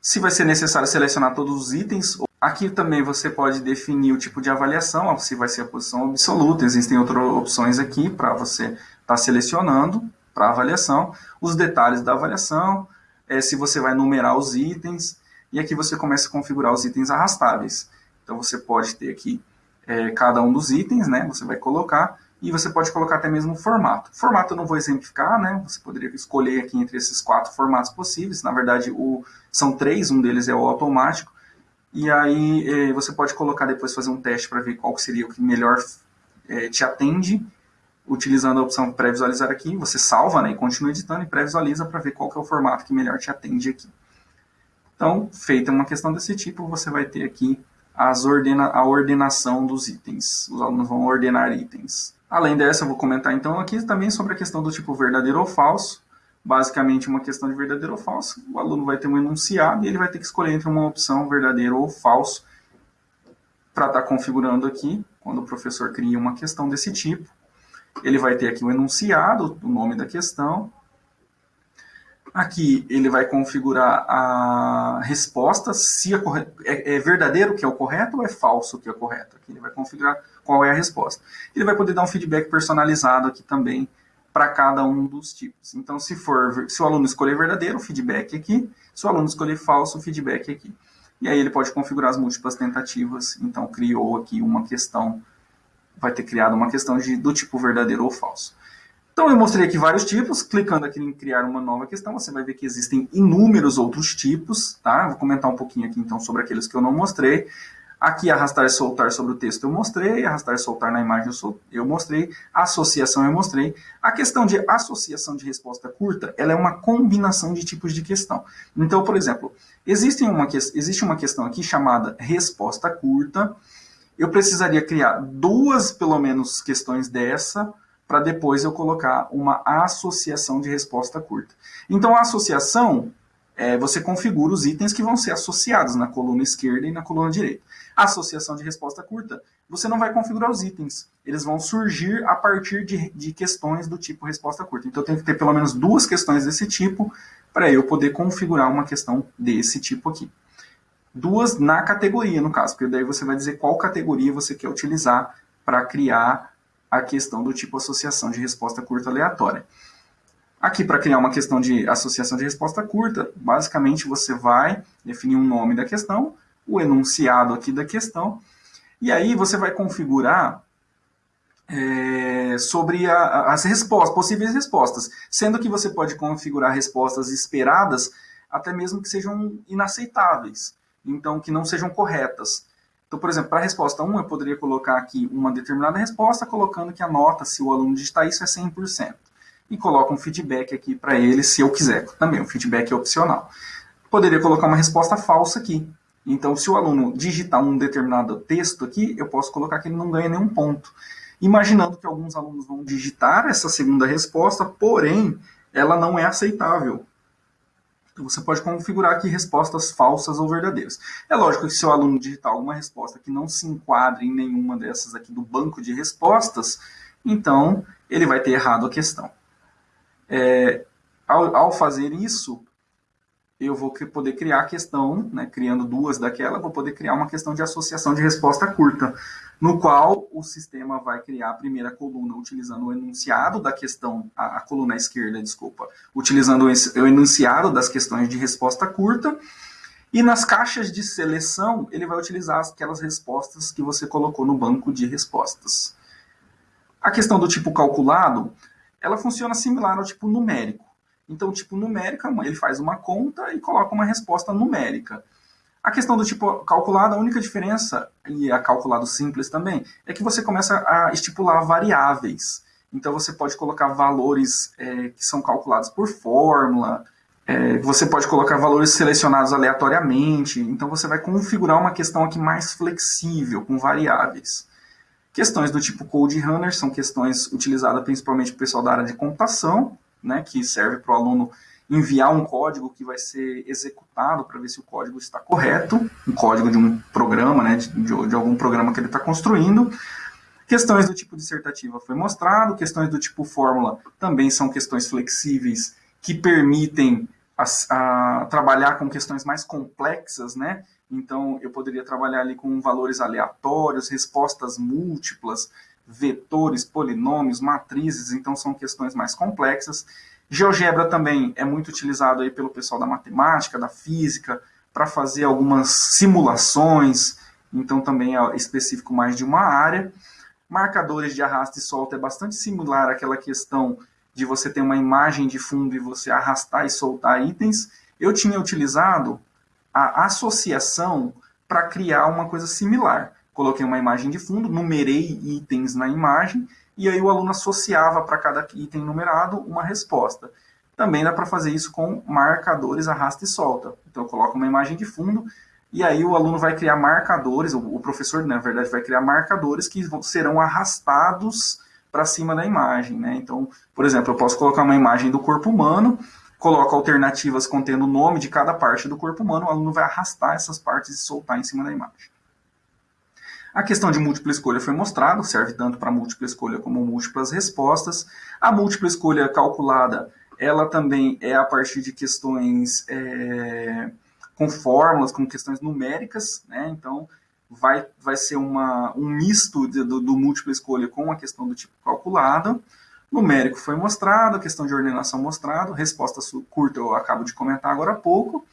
Se vai ser necessário selecionar todos os itens. Aqui também você pode definir o tipo de avaliação, se vai ser a posição absoluta. Existem outras opções aqui para você estar tá selecionando para avaliação. Os detalhes da avaliação, é, se você vai numerar os itens, e aqui você começa a configurar os itens arrastáveis. Então você pode ter aqui é, cada um dos itens, né? Você vai colocar, e você pode colocar até mesmo o formato. Formato eu não vou exemplificar, né? Você poderia escolher aqui entre esses quatro formatos possíveis. Na verdade, o, são três, um deles é o automático. E aí é, você pode colocar depois, fazer um teste para ver qual seria o que melhor é, te atende utilizando a opção pré-visualizar aqui, você salva né, e continua editando e pré-visualiza para ver qual é o formato que melhor te atende aqui. Então, feita uma questão desse tipo, você vai ter aqui as ordena a ordenação dos itens. Os alunos vão ordenar itens. Além dessa, eu vou comentar então aqui também sobre a questão do tipo verdadeiro ou falso. Basicamente, uma questão de verdadeiro ou falso. O aluno vai ter um enunciado e ele vai ter que escolher entre uma opção verdadeiro ou falso para estar tá configurando aqui, quando o professor cria uma questão desse tipo. Ele vai ter aqui o enunciado, o nome da questão. Aqui ele vai configurar a resposta, se é, é, é verdadeiro que é o correto ou é falso que é o correto. Aqui ele vai configurar qual é a resposta. Ele vai poder dar um feedback personalizado aqui também para cada um dos tipos. Então, se for, se o aluno escolher verdadeiro, feedback aqui. Se o aluno escolher falso, feedback aqui. E aí ele pode configurar as múltiplas tentativas. Então, criou aqui uma questão vai ter criado uma questão de, do tipo verdadeiro ou falso. Então eu mostrei aqui vários tipos, clicando aqui em criar uma nova questão, você vai ver que existem inúmeros outros tipos, tá? Vou comentar um pouquinho aqui então sobre aqueles que eu não mostrei. Aqui arrastar e soltar sobre o texto eu mostrei, arrastar e soltar na imagem eu mostrei, associação eu mostrei. A questão de associação de resposta curta, ela é uma combinação de tipos de questão. Então, por exemplo, existe uma, existe uma questão aqui chamada resposta curta, eu precisaria criar duas, pelo menos, questões dessa, para depois eu colocar uma associação de resposta curta. Então, a associação, é, você configura os itens que vão ser associados na coluna esquerda e na coluna direita. Associação de resposta curta, você não vai configurar os itens. Eles vão surgir a partir de, de questões do tipo resposta curta. Então, eu tenho que ter pelo menos duas questões desse tipo para eu poder configurar uma questão desse tipo aqui duas na categoria, no caso, porque daí você vai dizer qual categoria você quer utilizar para criar a questão do tipo associação de resposta curta aleatória. Aqui, para criar uma questão de associação de resposta curta, basicamente você vai definir um nome da questão, o enunciado aqui da questão, e aí você vai configurar é, sobre a, as respostas, possíveis respostas, sendo que você pode configurar respostas esperadas até mesmo que sejam inaceitáveis então que não sejam corretas. Então, por exemplo, para a resposta 1, eu poderia colocar aqui uma determinada resposta, colocando que a nota, se o aluno digitar isso, é 100%. E coloco um feedback aqui para ele, se eu quiser. Também, o feedback é opcional. Poderia colocar uma resposta falsa aqui. Então, se o aluno digitar um determinado texto aqui, eu posso colocar que ele não ganha nenhum ponto. Imaginando que alguns alunos vão digitar essa segunda resposta, porém, ela não é aceitável. Você pode configurar aqui respostas falsas ou verdadeiras. É lógico que se o aluno digitar alguma resposta que não se enquadre em nenhuma dessas aqui do banco de respostas, então ele vai ter errado a questão. É, ao, ao fazer isso, eu vou poder criar a questão, né, criando duas daquela, vou poder criar uma questão de associação de resposta curta, no qual o sistema vai criar a primeira coluna utilizando o enunciado da questão, a, a coluna esquerda, desculpa, utilizando o enunciado das questões de resposta curta, e nas caixas de seleção, ele vai utilizar aquelas respostas que você colocou no banco de respostas. A questão do tipo calculado, ela funciona similar ao tipo numérico. Então, o tipo numérica, ele faz uma conta e coloca uma resposta numérica. A questão do tipo calculado, a única diferença, e a calculado simples também, é que você começa a estipular variáveis. Então, você pode colocar valores é, que são calculados por fórmula, é, você pode colocar valores selecionados aleatoriamente, então você vai configurar uma questão aqui mais flexível, com variáveis. Questões do tipo Code Runner são questões utilizadas principalmente pelo pessoal da área de computação, né, que serve para o aluno enviar um código que vai ser executado para ver se o código está correto, um código de um programa, né, de, de algum programa que ele está construindo. Questões do tipo dissertativa foi mostrado, questões do tipo fórmula também são questões flexíveis que permitem a, a, trabalhar com questões mais complexas, né? Então, eu poderia trabalhar ali com valores aleatórios, respostas múltiplas, vetores, polinômios, matrizes, então são questões mais complexas. GeoGebra também é muito utilizado aí pelo pessoal da matemática, da física, para fazer algumas simulações, então também é específico mais de uma área. Marcadores de arrasto e solta é bastante similar àquela questão de você ter uma imagem de fundo e você arrastar e soltar itens. Eu tinha utilizado a associação para criar uma coisa similar. Coloquei uma imagem de fundo, numerei itens na imagem e aí o aluno associava para cada item numerado uma resposta. Também dá para fazer isso com marcadores arrasta e solta. Então eu coloco uma imagem de fundo e aí o aluno vai criar marcadores, o professor, na verdade, vai criar marcadores que serão arrastados para cima da imagem. Né? Então, por exemplo, eu posso colocar uma imagem do corpo humano, coloco alternativas contendo o nome de cada parte do corpo humano, o aluno vai arrastar essas partes e soltar em cima da imagem. A questão de múltipla escolha foi mostrada, serve tanto para múltipla escolha como múltiplas respostas. A múltipla escolha calculada, ela também é a partir de questões é, com fórmulas, com questões numéricas, né? Então, vai, vai ser uma, um misto de, do, do múltipla escolha com a questão do tipo calculado. Numérico foi mostrado, a questão de ordenação mostrado, resposta curta eu acabo de comentar agora há pouco.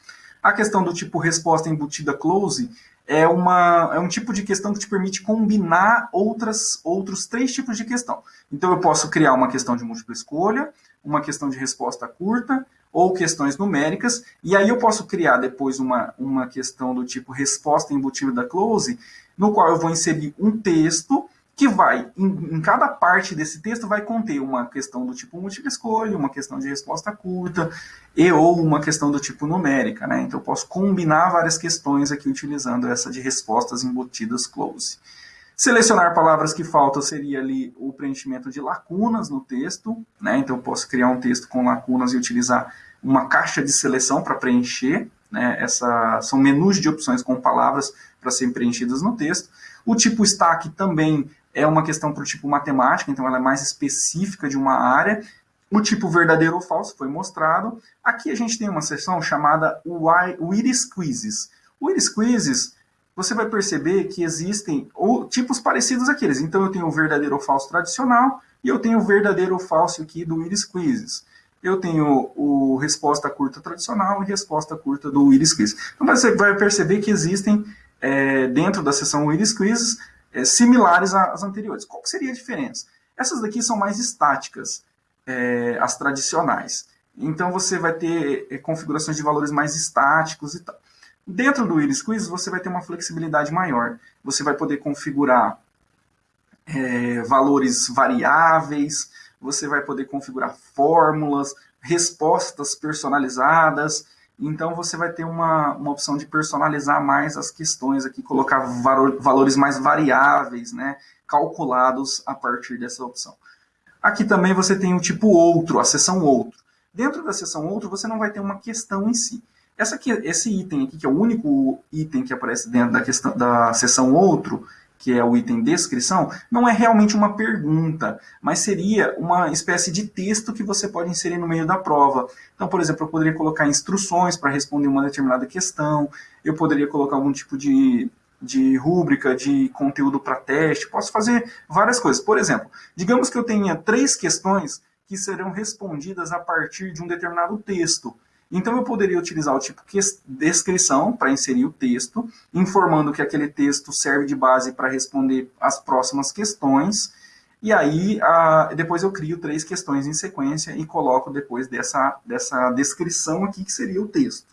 A questão do tipo resposta embutida close é, uma, é um tipo de questão que te permite combinar outras, outros três tipos de questão. Então eu posso criar uma questão de múltipla escolha, uma questão de resposta curta, ou questões numéricas, e aí eu posso criar depois uma, uma questão do tipo resposta embutida da close, no qual eu vou inserir um texto que vai, em, em, cada parte desse texto, vai conter uma questão do tipo múltipla escolha, uma questão de resposta curta, e ou uma questão do tipo numérica, né? Então eu posso combinar várias questões aqui utilizando essa de respostas embutidas close. Selecionar palavras que faltam seria ali o preenchimento de lacunas no texto, né? Então eu posso criar um texto com lacunas e utilizar uma caixa de seleção para preencher, né? Essa, são menus de opções com palavras para serem preenchidas no texto. O tipo stack também é uma questão para o tipo matemática, então ela é mais específica de uma área. O tipo verdadeiro ou falso foi mostrado. Aqui a gente tem uma seção chamada Iris Quizzes. O Iris Quizzes você vai perceber que existem ou, tipos parecidos àqueles. Então, eu tenho o verdadeiro ou falso tradicional e eu tenho o verdadeiro ou falso aqui do Iris Quizzes. Eu tenho o resposta curta tradicional e resposta curta do Iris Quiz. Então, você vai perceber que existem, é, dentro da seção Iris Quizzes, é, similares às anteriores. Qual seria a diferença? Essas daqui são mais estáticas, é, as tradicionais. Então, você vai ter é, configurações de valores mais estáticos e tal. Dentro do Iris Quiz, você vai ter uma flexibilidade maior. Você vai poder configurar é, valores variáveis, você vai poder configurar fórmulas, respostas personalizadas. Então, você vai ter uma, uma opção de personalizar mais as questões aqui, colocar valores mais variáveis, né, calculados a partir dessa opção. Aqui também você tem o tipo outro, a seção outro. Dentro da seção outro, você não vai ter uma questão em si. Essa aqui, esse item aqui, que é o único item que aparece dentro da, questão, da seção outro, que é o item descrição, não é realmente uma pergunta, mas seria uma espécie de texto que você pode inserir no meio da prova. Então, por exemplo, eu poderia colocar instruções para responder uma determinada questão, eu poderia colocar algum tipo de, de rúbrica, de conteúdo para teste, posso fazer várias coisas. Por exemplo, digamos que eu tenha três questões que serão respondidas a partir de um determinado texto. Então eu poderia utilizar o tipo descrição para inserir o texto, informando que aquele texto serve de base para responder as próximas questões, e aí a, depois eu crio três questões em sequência e coloco depois dessa, dessa descrição aqui que seria o texto.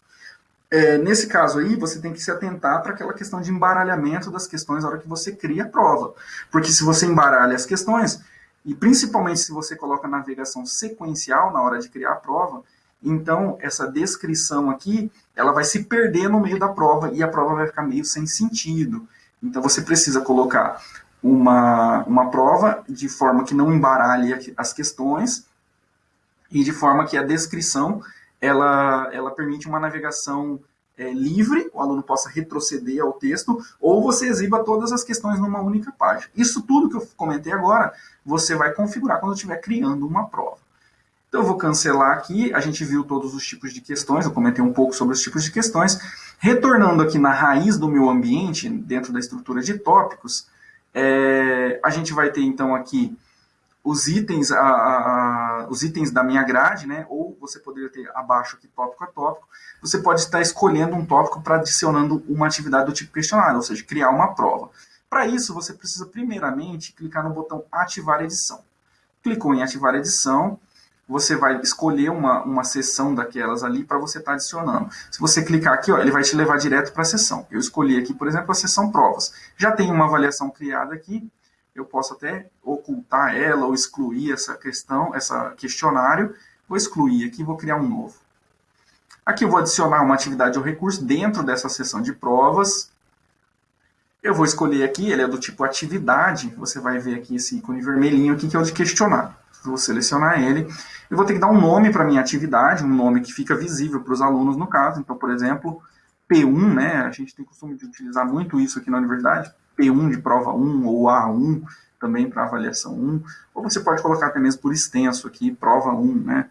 É, nesse caso aí, você tem que se atentar para aquela questão de embaralhamento das questões na hora que você cria a prova. Porque se você embaralha as questões, e principalmente se você coloca navegação sequencial na hora de criar a prova, então, essa descrição aqui, ela vai se perder no meio da prova e a prova vai ficar meio sem sentido. Então, você precisa colocar uma, uma prova de forma que não embaralhe as questões, e de forma que a descrição ela, ela permite uma navegação é, livre, o aluno possa retroceder ao texto, ou você exiba todas as questões numa única página. Isso tudo que eu comentei agora, você vai configurar quando estiver criando uma prova. Então eu vou cancelar aqui, a gente viu todos os tipos de questões, eu comentei um pouco sobre os tipos de questões. Retornando aqui na raiz do meu ambiente, dentro da estrutura de tópicos, é, a gente vai ter então aqui os itens, a, a, os itens da minha grade, né? ou você poderia ter abaixo aqui tópico a tópico, você pode estar escolhendo um tópico para adicionando uma atividade do tipo questionário, ou seja, criar uma prova. Para isso, você precisa primeiramente clicar no botão ativar edição. Clicou em ativar edição, você vai escolher uma, uma seção daquelas ali para você estar tá adicionando. Se você clicar aqui, ó, ele vai te levar direto para a seção. Eu escolhi aqui, por exemplo, a seção provas. Já tem uma avaliação criada aqui, eu posso até ocultar ela ou excluir essa questão, essa questionário. Vou excluir aqui, vou criar um novo. Aqui eu vou adicionar uma atividade ou recurso dentro dessa seção de provas. Eu vou escolher aqui, ele é do tipo atividade, você vai ver aqui esse ícone vermelhinho aqui, que é o de questionário. Vou selecionar ele. Eu vou ter que dar um nome para minha atividade, um nome que fica visível para os alunos no caso. Então, por exemplo, P1, né? A gente tem costume de utilizar muito isso aqui na universidade. P1 de prova 1 ou A1 também para avaliação 1. Ou você pode colocar até mesmo por extenso aqui, prova 1, né?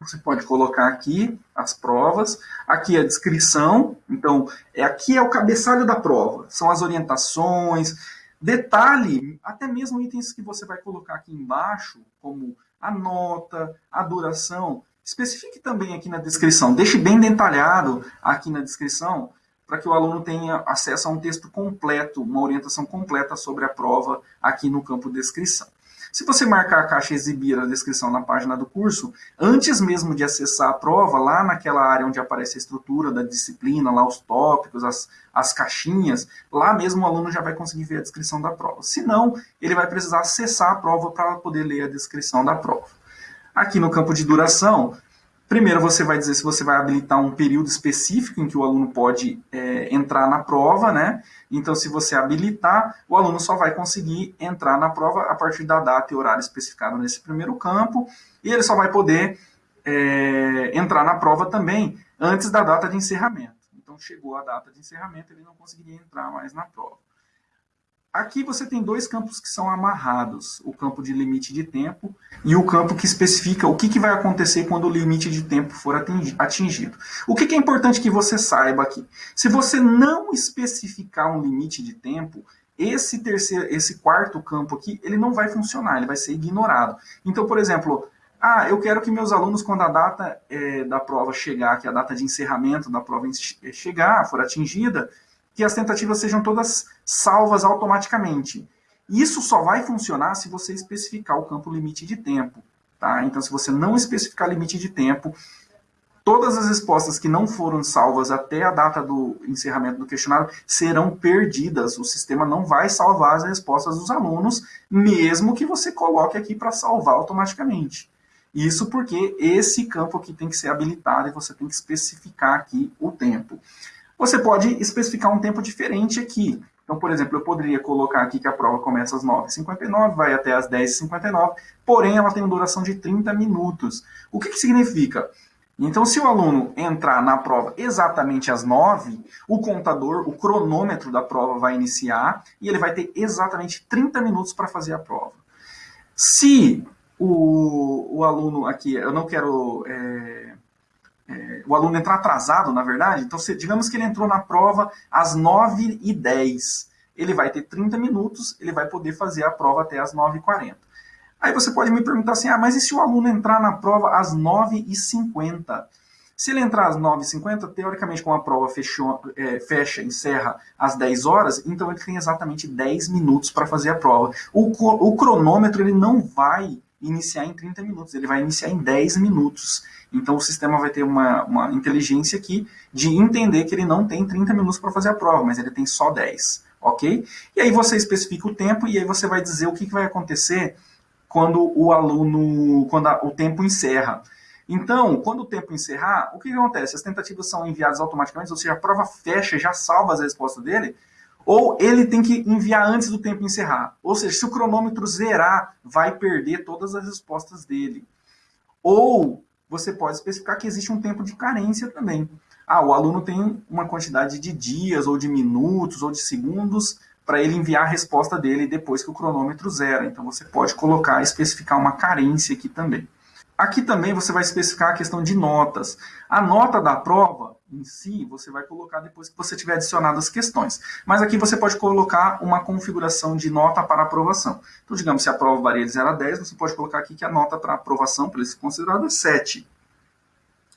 Você pode colocar aqui as provas, aqui a descrição, então é aqui é o cabeçalho da prova, são as orientações, Detalhe, até mesmo itens que você vai colocar aqui embaixo, como a nota, a duração, especifique também aqui na descrição. Deixe bem detalhado aqui na descrição, para que o aluno tenha acesso a um texto completo, uma orientação completa sobre a prova aqui no campo descrição. Se você marcar a caixa exibir a descrição na página do curso, antes mesmo de acessar a prova, lá naquela área onde aparece a estrutura da disciplina, lá os tópicos, as, as caixinhas, lá mesmo o aluno já vai conseguir ver a descrição da prova. Se não, ele vai precisar acessar a prova para poder ler a descrição da prova. Aqui no campo de duração, Primeiro, você vai dizer se você vai habilitar um período específico em que o aluno pode é, entrar na prova, né? Então, se você habilitar, o aluno só vai conseguir entrar na prova a partir da data e horário especificado nesse primeiro campo, e ele só vai poder é, entrar na prova também antes da data de encerramento. Então, chegou a data de encerramento, ele não conseguiria entrar mais na prova. Aqui você tem dois campos que são amarrados, o campo de limite de tempo e o campo que especifica o que, que vai acontecer quando o limite de tempo for atingido. O que, que é importante que você saiba aqui? Se você não especificar um limite de tempo, esse terceiro, esse quarto campo aqui, ele não vai funcionar, ele vai ser ignorado. Então, por exemplo, ah, eu quero que meus alunos, quando a data é, da prova chegar, que a data de encerramento da prova chegar, for atingida, que as tentativas sejam todas salvas automaticamente. Isso só vai funcionar se você especificar o campo limite de tempo. Tá? Então, se você não especificar limite de tempo, todas as respostas que não foram salvas até a data do encerramento do questionário serão perdidas. O sistema não vai salvar as respostas dos alunos, mesmo que você coloque aqui para salvar automaticamente. Isso porque esse campo aqui tem que ser habilitado e você tem que especificar aqui o tempo. Você pode especificar um tempo diferente aqui. Então, por exemplo, eu poderia colocar aqui que a prova começa às 9h59, vai até às 10h59, porém ela tem uma duração de 30 minutos. O que, que significa? Então, se o aluno entrar na prova exatamente às 9, o contador, o cronômetro da prova vai iniciar e ele vai ter exatamente 30 minutos para fazer a prova. Se o, o aluno aqui, eu não quero é, é, o aluno entrar atrasado, na verdade, então se, digamos que ele entrou na prova às 9h10, ele vai ter 30 minutos, ele vai poder fazer a prova até às 9h40. Aí você pode me perguntar assim, ah, mas e se o aluno entrar na prova às 9h50? Se ele entrar às 9h50, teoricamente, como a prova fechou, é, fecha, encerra às 10 horas, então ele tem exatamente 10 minutos para fazer a prova. O, o cronômetro ele não vai iniciar em 30 minutos, ele vai iniciar em 10 minutos. Então o sistema vai ter uma, uma inteligência aqui de entender que ele não tem 30 minutos para fazer a prova, mas ele tem só 10, ok? E aí você especifica o tempo e aí você vai dizer o que, que vai acontecer quando o aluno, quando a, o tempo encerra. Então, quando o tempo encerrar, o que, que acontece? As tentativas são enviadas automaticamente, ou seja, a prova fecha, já salva as respostas dele, Ou ele tem que enviar antes do tempo encerrar. Ou seja, se o cronômetro zerar, vai perder todas as respostas dele. Ou você pode especificar que existe um tempo de carência também. Ah, o aluno tem uma quantidade de dias, ou de minutos, ou de segundos para ele enviar a resposta dele depois que o cronômetro zera. Então você pode colocar, especificar uma carência aqui também. Aqui também você vai especificar a questão de notas. A nota da prova em si, você vai colocar depois que você tiver adicionado as questões. Mas aqui você pode colocar uma configuração de nota para aprovação. Então, digamos, se a prova varia de 0 a 10, você pode colocar aqui que a nota para aprovação, para ele ser considerado, é 7.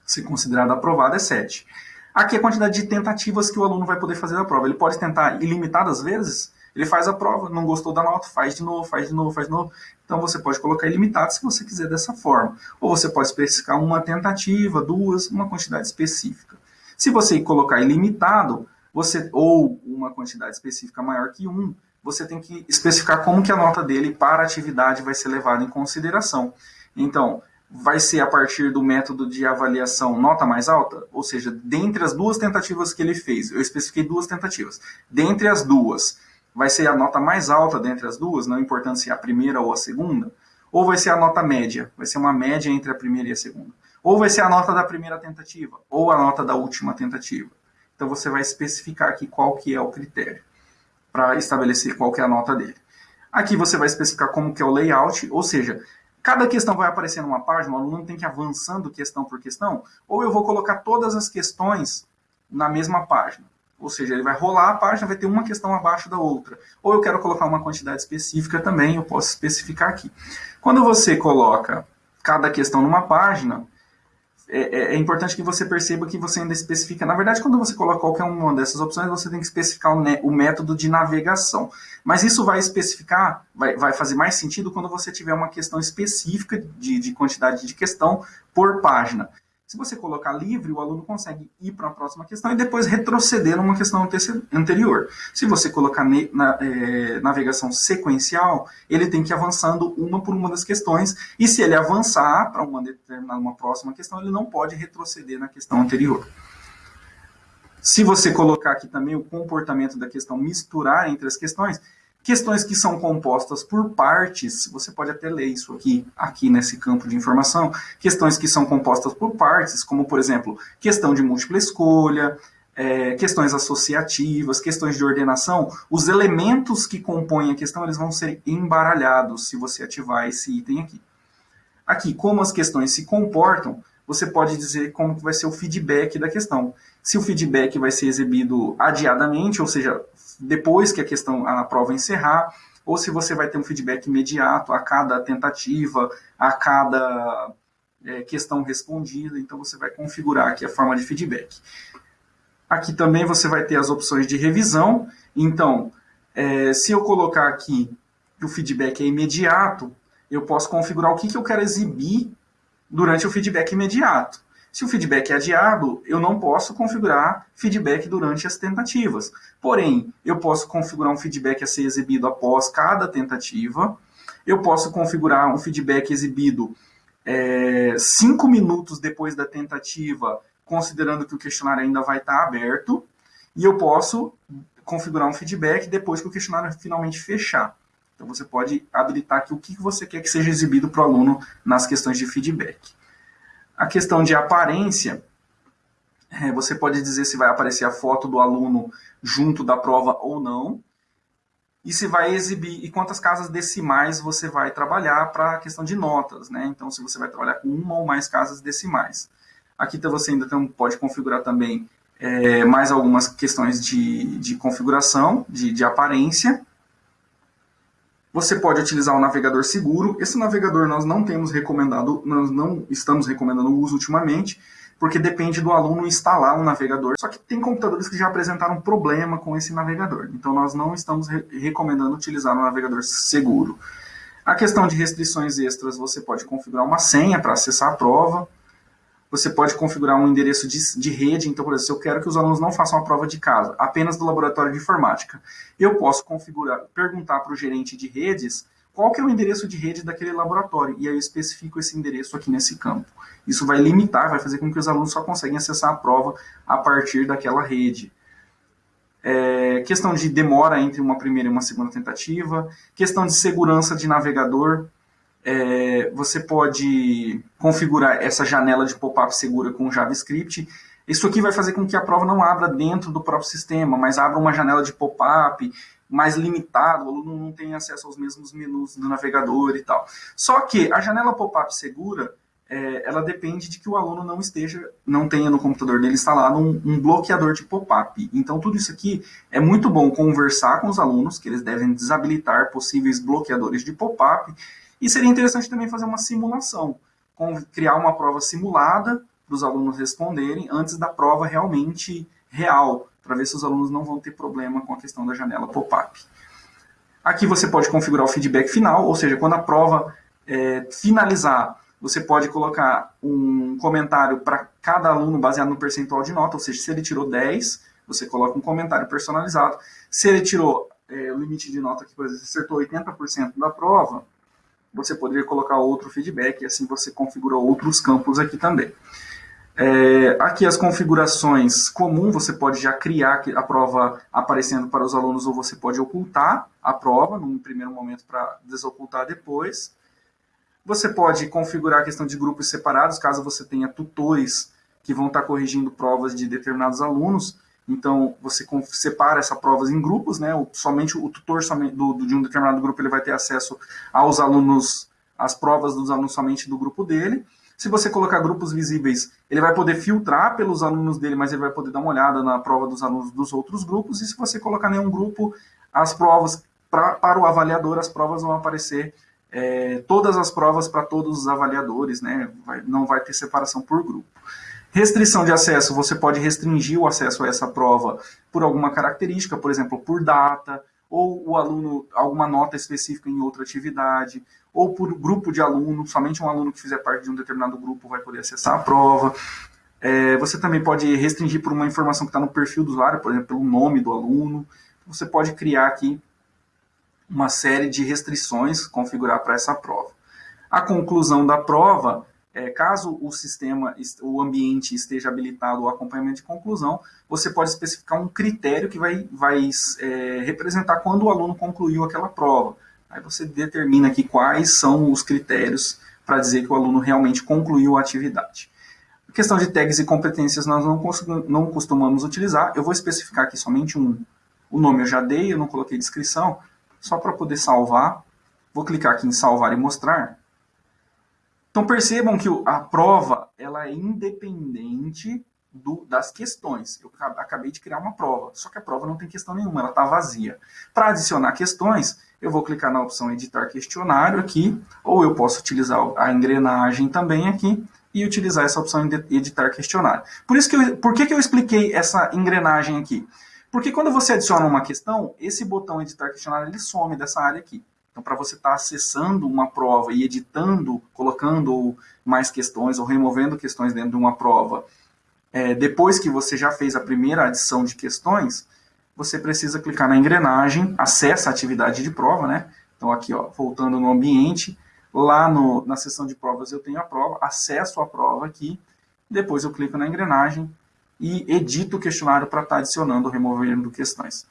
Se considerado aprovado, é 7. Aqui é a quantidade de tentativas que o aluno vai poder fazer a prova. Ele pode tentar ilimitadas vezes, ele faz a prova, não gostou da nota, faz de novo, faz de novo, faz de novo. Então você pode colocar ilimitado se você quiser dessa forma. Ou você pode especificar uma tentativa, duas, uma quantidade específica. Se você colocar ilimitado, você ou uma quantidade específica maior que um, você tem que especificar como que a nota dele para a atividade vai ser levada em consideração. Então, vai ser a partir do método de avaliação nota mais alta, ou seja, dentre as duas tentativas que ele fez, eu especifiquei duas tentativas, dentre as duas, vai ser a nota mais alta dentre as duas, não importando se é a primeira ou a segunda, ou vai ser a nota média, vai ser uma média entre a primeira e a segunda, ou vai ser a nota da primeira tentativa, ou a nota da última tentativa. Então você vai especificar aqui qual que é o critério para estabelecer qual que é a nota dele. Aqui você vai especificar como que é o layout, ou seja, cada questão vai aparecer numa página, o aluno tem que ir avançando questão por questão, ou eu vou colocar todas as questões na mesma página. Ou seja, ele vai rolar a página, vai ter uma questão abaixo da outra. Ou eu quero colocar uma quantidade específica também, eu posso especificar aqui. Quando você coloca cada questão numa página, é, é, é, importante que você perceba que você ainda especifica. Na verdade, quando você coloca qualquer uma dessas opções, você tem que especificar o, o método de navegação. Mas isso vai especificar, vai, vai, fazer mais sentido quando você tiver uma questão específica de, de quantidade de questão por página. Se você colocar livre, o aluno consegue ir para a próxima questão e depois retroceder numa questão anterior. Se você colocar na, é, navegação sequencial, ele tem que ir avançando uma por uma das questões, e se ele avançar para uma determinada, uma próxima questão, ele não pode retroceder na questão anterior. Se você colocar aqui também o comportamento da questão misturar entre as questões, Questões que são compostas por partes, você pode até ler isso aqui, aqui nesse campo de informação. Questões que são compostas por partes, como, por exemplo, questão de múltipla escolha, é, questões associativas, questões de ordenação, os elementos que compõem a questão eles vão ser embaralhados se você ativar esse item aqui. Aqui, como as questões se comportam, você pode dizer como vai ser o feedback da questão. Se o feedback vai ser exibido adiadamente, ou seja, depois que a questão, a prova encerrar, ou se você vai ter um feedback imediato a cada tentativa, a cada é, questão respondida, então você vai configurar aqui a forma de feedback. Aqui também você vai ter as opções de revisão, então, é, se eu colocar aqui que o feedback é imediato, eu posso configurar o que, que eu quero exibir durante o feedback imediato. Se o feedback é adiado, eu não posso configurar feedback durante as tentativas. Porém, eu posso configurar um feedback a ser exibido após cada tentativa. Eu posso configurar um feedback exibido é, cinco minutos depois da tentativa, considerando que o questionário ainda vai estar aberto. E eu posso configurar um feedback depois que o questionário finalmente fechar. Então você pode habilitar aqui o que você quer que seja exibido para o aluno nas questões de feedback. A questão de aparência, é, você pode dizer se vai aparecer a foto do aluno junto da prova ou não, e se vai exibir, e quantas casas decimais você vai trabalhar para a questão de notas, né? Então, se você vai trabalhar com uma ou mais casas decimais. Aqui então, você ainda tem, pode configurar também é, mais algumas questões de, de configuração, de, de aparência, você pode utilizar o navegador seguro. Esse navegador nós não temos recomendado, nós não estamos recomendando o uso ultimamente, porque depende do aluno instalar um navegador. Só que tem computadores que já apresentaram problema com esse navegador. Então nós não estamos re recomendando utilizar um navegador seguro. A questão de restrições extras, você pode configurar uma senha para acessar a prova você pode configurar um endereço de, de rede. Então, por exemplo, se eu quero que os alunos não façam a prova de casa, apenas do laboratório de informática, eu posso configurar, perguntar para o gerente de redes qual que é o endereço de rede daquele laboratório, e aí eu especifico esse endereço aqui nesse campo. Isso vai limitar, vai fazer com que os alunos só conseguem acessar a prova a partir daquela rede. é, questão de demora entre uma primeira e uma segunda tentativa, questão de segurança de navegador, é, você pode configurar essa janela de pop-up segura com JavaScript. Isso aqui vai fazer com que a prova não abra dentro do próprio sistema, mas abra uma janela de pop-up mais limitado, o aluno não tem acesso aos mesmos menus do navegador e tal. Só que a janela pop-up segura, é, ela depende de que o aluno não esteja, não tenha no computador dele instalado um, um bloqueador de pop-up. Então tudo isso aqui é muito bom conversar com os alunos, que eles devem desabilitar possíveis bloqueadores de pop-up, e seria interessante também fazer uma simulação, criar uma prova simulada para os alunos responderem antes da prova realmente real, para ver se os alunos não vão ter problema com a questão da janela pop-up. Aqui você pode configurar o feedback final, ou seja, quando a prova é, finalizar, você pode colocar um comentário para cada aluno baseado no percentual de nota, ou seja, se ele tirou 10, você coloca um comentário personalizado. Se ele tirou é, o limite de nota que, por exemplo, acertou 80% da prova, você poderia colocar outro feedback e assim você configura outros campos aqui também. É, aqui as configurações comum, você pode já criar a prova aparecendo para os alunos ou você pode ocultar a prova num primeiro momento para desocultar depois. Você pode configurar a questão de grupos separados, caso você tenha tutores que vão estar corrigindo provas de determinados alunos. Então, você separa essas provas em grupos, né? somente o tutor somente do, de um determinado grupo ele vai ter acesso aos alunos, às provas dos alunos somente do grupo dele. Se você colocar grupos visíveis, ele vai poder filtrar pelos alunos dele, mas ele vai poder dar uma olhada na prova dos alunos dos outros grupos. E se você colocar nenhum grupo, as provas, pra, para o avaliador, as provas vão aparecer é, todas as provas para todos os avaliadores, né? Vai, não vai ter separação por grupo. Restrição de acesso, você pode restringir o acesso a essa prova por alguma característica, por exemplo, por data, ou o aluno, alguma nota específica em outra atividade, ou por grupo de alunos, somente um aluno que fizer parte de um determinado grupo vai poder acessar a prova. É, você também pode restringir por uma informação que está no perfil do usuário, por exemplo, pelo nome do aluno. Você pode criar aqui uma série de restrições, configurar para essa prova. A conclusão da prova é, caso o sistema, o ambiente esteja habilitado ao acompanhamento de conclusão, você pode especificar um critério que vai, vai é, representar quando o aluno concluiu aquela prova. Aí você determina aqui quais são os critérios para dizer que o aluno realmente concluiu a atividade. A questão de tags e competências nós não, não costumamos utilizar. Eu vou especificar aqui somente um. O nome eu já dei, eu não coloquei descrição, só para poder salvar. Vou clicar aqui em salvar e mostrar. Então percebam que a prova ela é independente do, das questões. Eu acabei de criar uma prova, só que a prova não tem questão nenhuma, ela está vazia. Para adicionar questões, eu vou clicar na opção editar questionário aqui, ou eu posso utilizar a engrenagem também aqui, e utilizar essa opção editar questionário. Por, isso que eu, por que, que eu expliquei essa engrenagem aqui? Porque quando você adiciona uma questão, esse botão editar questionário ele some dessa área aqui. Então, para você estar tá acessando uma prova e editando, colocando mais questões ou removendo questões dentro de uma prova, é, depois que você já fez a primeira adição de questões, você precisa clicar na engrenagem, acessa a atividade de prova, né? Então, aqui, ó, voltando no ambiente, lá no, na seção de provas eu tenho a prova, acesso a prova aqui, depois eu clico na engrenagem e edito o questionário para estar tá adicionando ou removendo questões.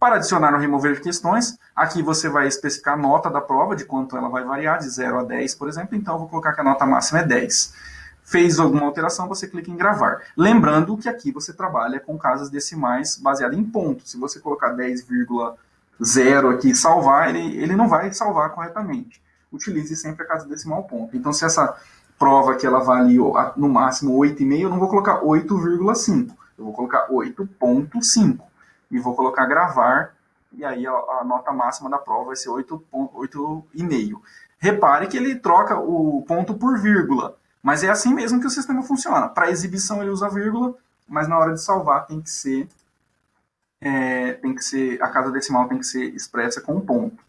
Para adicionar ou remover questões, aqui você vai especificar a nota da prova, de quanto ela vai variar, de 0 a 10, por exemplo. Então, eu vou colocar que a nota máxima é 10. Fez alguma alteração, você clica em gravar. Lembrando que aqui você trabalha com casas decimais baseadas em ponto. Se você colocar 10,0 aqui e salvar, ele, ele não vai salvar corretamente. Utilize sempre a casa decimal ponto. Então, se essa prova que ela vale no máximo 8,5, eu não vou colocar 8,5. Eu vou colocar 8,5 e vou colocar gravar, e aí a, a nota máxima da prova vai ser 8,5. Repare que ele troca o ponto por vírgula, mas é assim mesmo que o sistema funciona. Para exibição ele usa vírgula, mas na hora de salvar tem que ser, é, tem que ser a casa decimal tem que ser expressa com um ponto.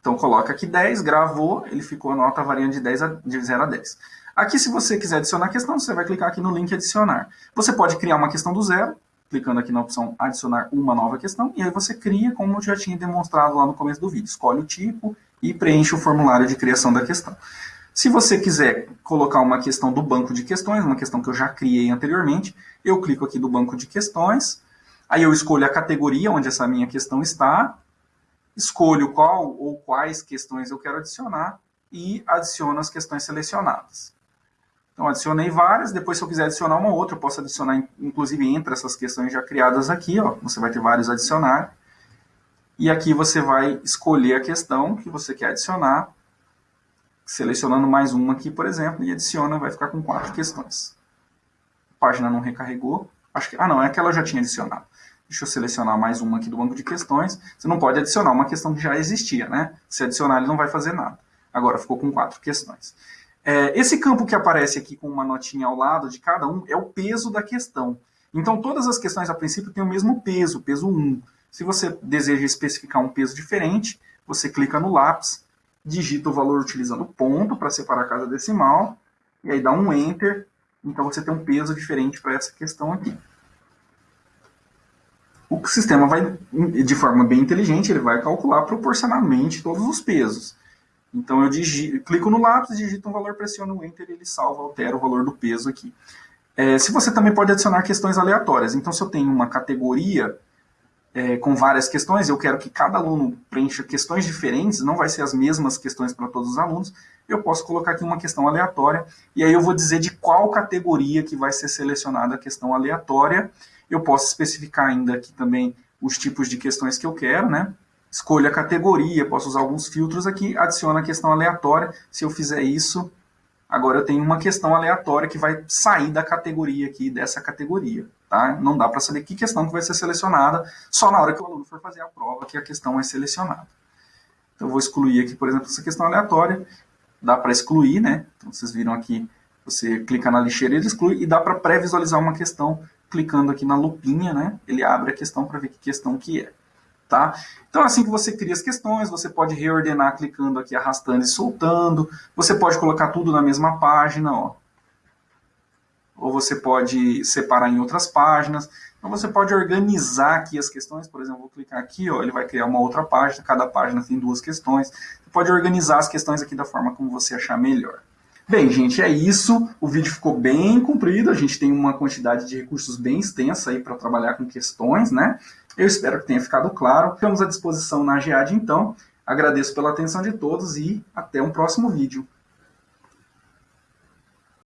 Então coloca aqui 10, gravou, ele ficou a nota variando de, 10 a, de 0 a 10. Aqui, se você quiser adicionar questão, você vai clicar aqui no link adicionar. Você pode criar uma questão do zero, clicando aqui na opção adicionar uma nova questão, e aí você cria como eu já tinha demonstrado lá no começo do vídeo. Escolhe o tipo e preenche o formulário de criação da questão. Se você quiser colocar uma questão do banco de questões, uma questão que eu já criei anteriormente, eu clico aqui do banco de questões, Aí eu escolho a categoria onde essa minha questão está, escolho qual ou quais questões eu quero adicionar e adiciono as questões selecionadas. Então, adicionei várias, depois se eu quiser adicionar uma outra, eu posso adicionar, inclusive, entre essas questões já criadas aqui, ó, você vai ter vários adicionar. E aqui você vai escolher a questão que você quer adicionar, selecionando mais uma aqui, por exemplo, e adiciona, vai ficar com quatro questões. A página não recarregou. Acho que, ah, não, é aquela eu já tinha adicionado. Deixa eu selecionar mais uma aqui do banco de questões. Você não pode adicionar uma questão que já existia, né? Se adicionar, ele não vai fazer nada. Agora ficou com quatro questões. É, esse campo que aparece aqui com uma notinha ao lado de cada um é o peso da questão. Então, todas as questões, a princípio, têm o mesmo peso, peso 1. Se você deseja especificar um peso diferente, você clica no lápis, digita o valor utilizando ponto para separar cada decimal, e aí dá um Enter, então você tem um peso diferente para essa questão aqui o sistema vai, de forma bem inteligente, ele vai calcular proporcionalmente todos os pesos. Então eu digito, clico no lápis, digito um valor, pressiono o Enter ele salva, altera o valor do peso aqui. É, se você também pode adicionar questões aleatórias. Então se eu tenho uma categoria é, com várias questões, eu quero que cada aluno preencha questões diferentes, não vai ser as mesmas questões para todos os alunos, eu posso colocar aqui uma questão aleatória, e aí eu vou dizer de qual categoria que vai ser selecionada a questão aleatória, eu posso especificar ainda aqui também os tipos de questões que eu quero, né? Escolho a categoria, posso usar alguns filtros aqui, adiciono a questão aleatória. Se eu fizer isso, agora eu tenho uma questão aleatória que vai sair da categoria aqui, dessa categoria. Tá? Não dá para saber que questão que vai ser selecionada, só na hora que o aluno for fazer a prova que a questão é selecionada. Então eu vou excluir aqui, por exemplo, essa questão aleatória. Dá para excluir, né? Então vocês viram aqui, você clica na lixeira ele exclui, e dá para pré-visualizar uma questão clicando aqui na lupinha, né, ele abre a questão para ver que questão que é. Tá? Então, assim que você cria as questões, você pode reordenar clicando aqui, arrastando e soltando. Você pode colocar tudo na mesma página, ó. Ou você pode separar em outras páginas. Então, você pode organizar aqui as questões. Por exemplo, vou clicar aqui, ó, ele vai criar uma outra página. Cada página tem duas questões. Você pode organizar as questões aqui da forma como você achar melhor. Bem, gente, é isso. O vídeo ficou bem comprido. A gente tem uma quantidade de recursos bem extensa aí para trabalhar com questões, né? Eu espero que tenha ficado claro. Ficamos à disposição na GEAD, então. Agradeço pela atenção de todos e até um próximo vídeo.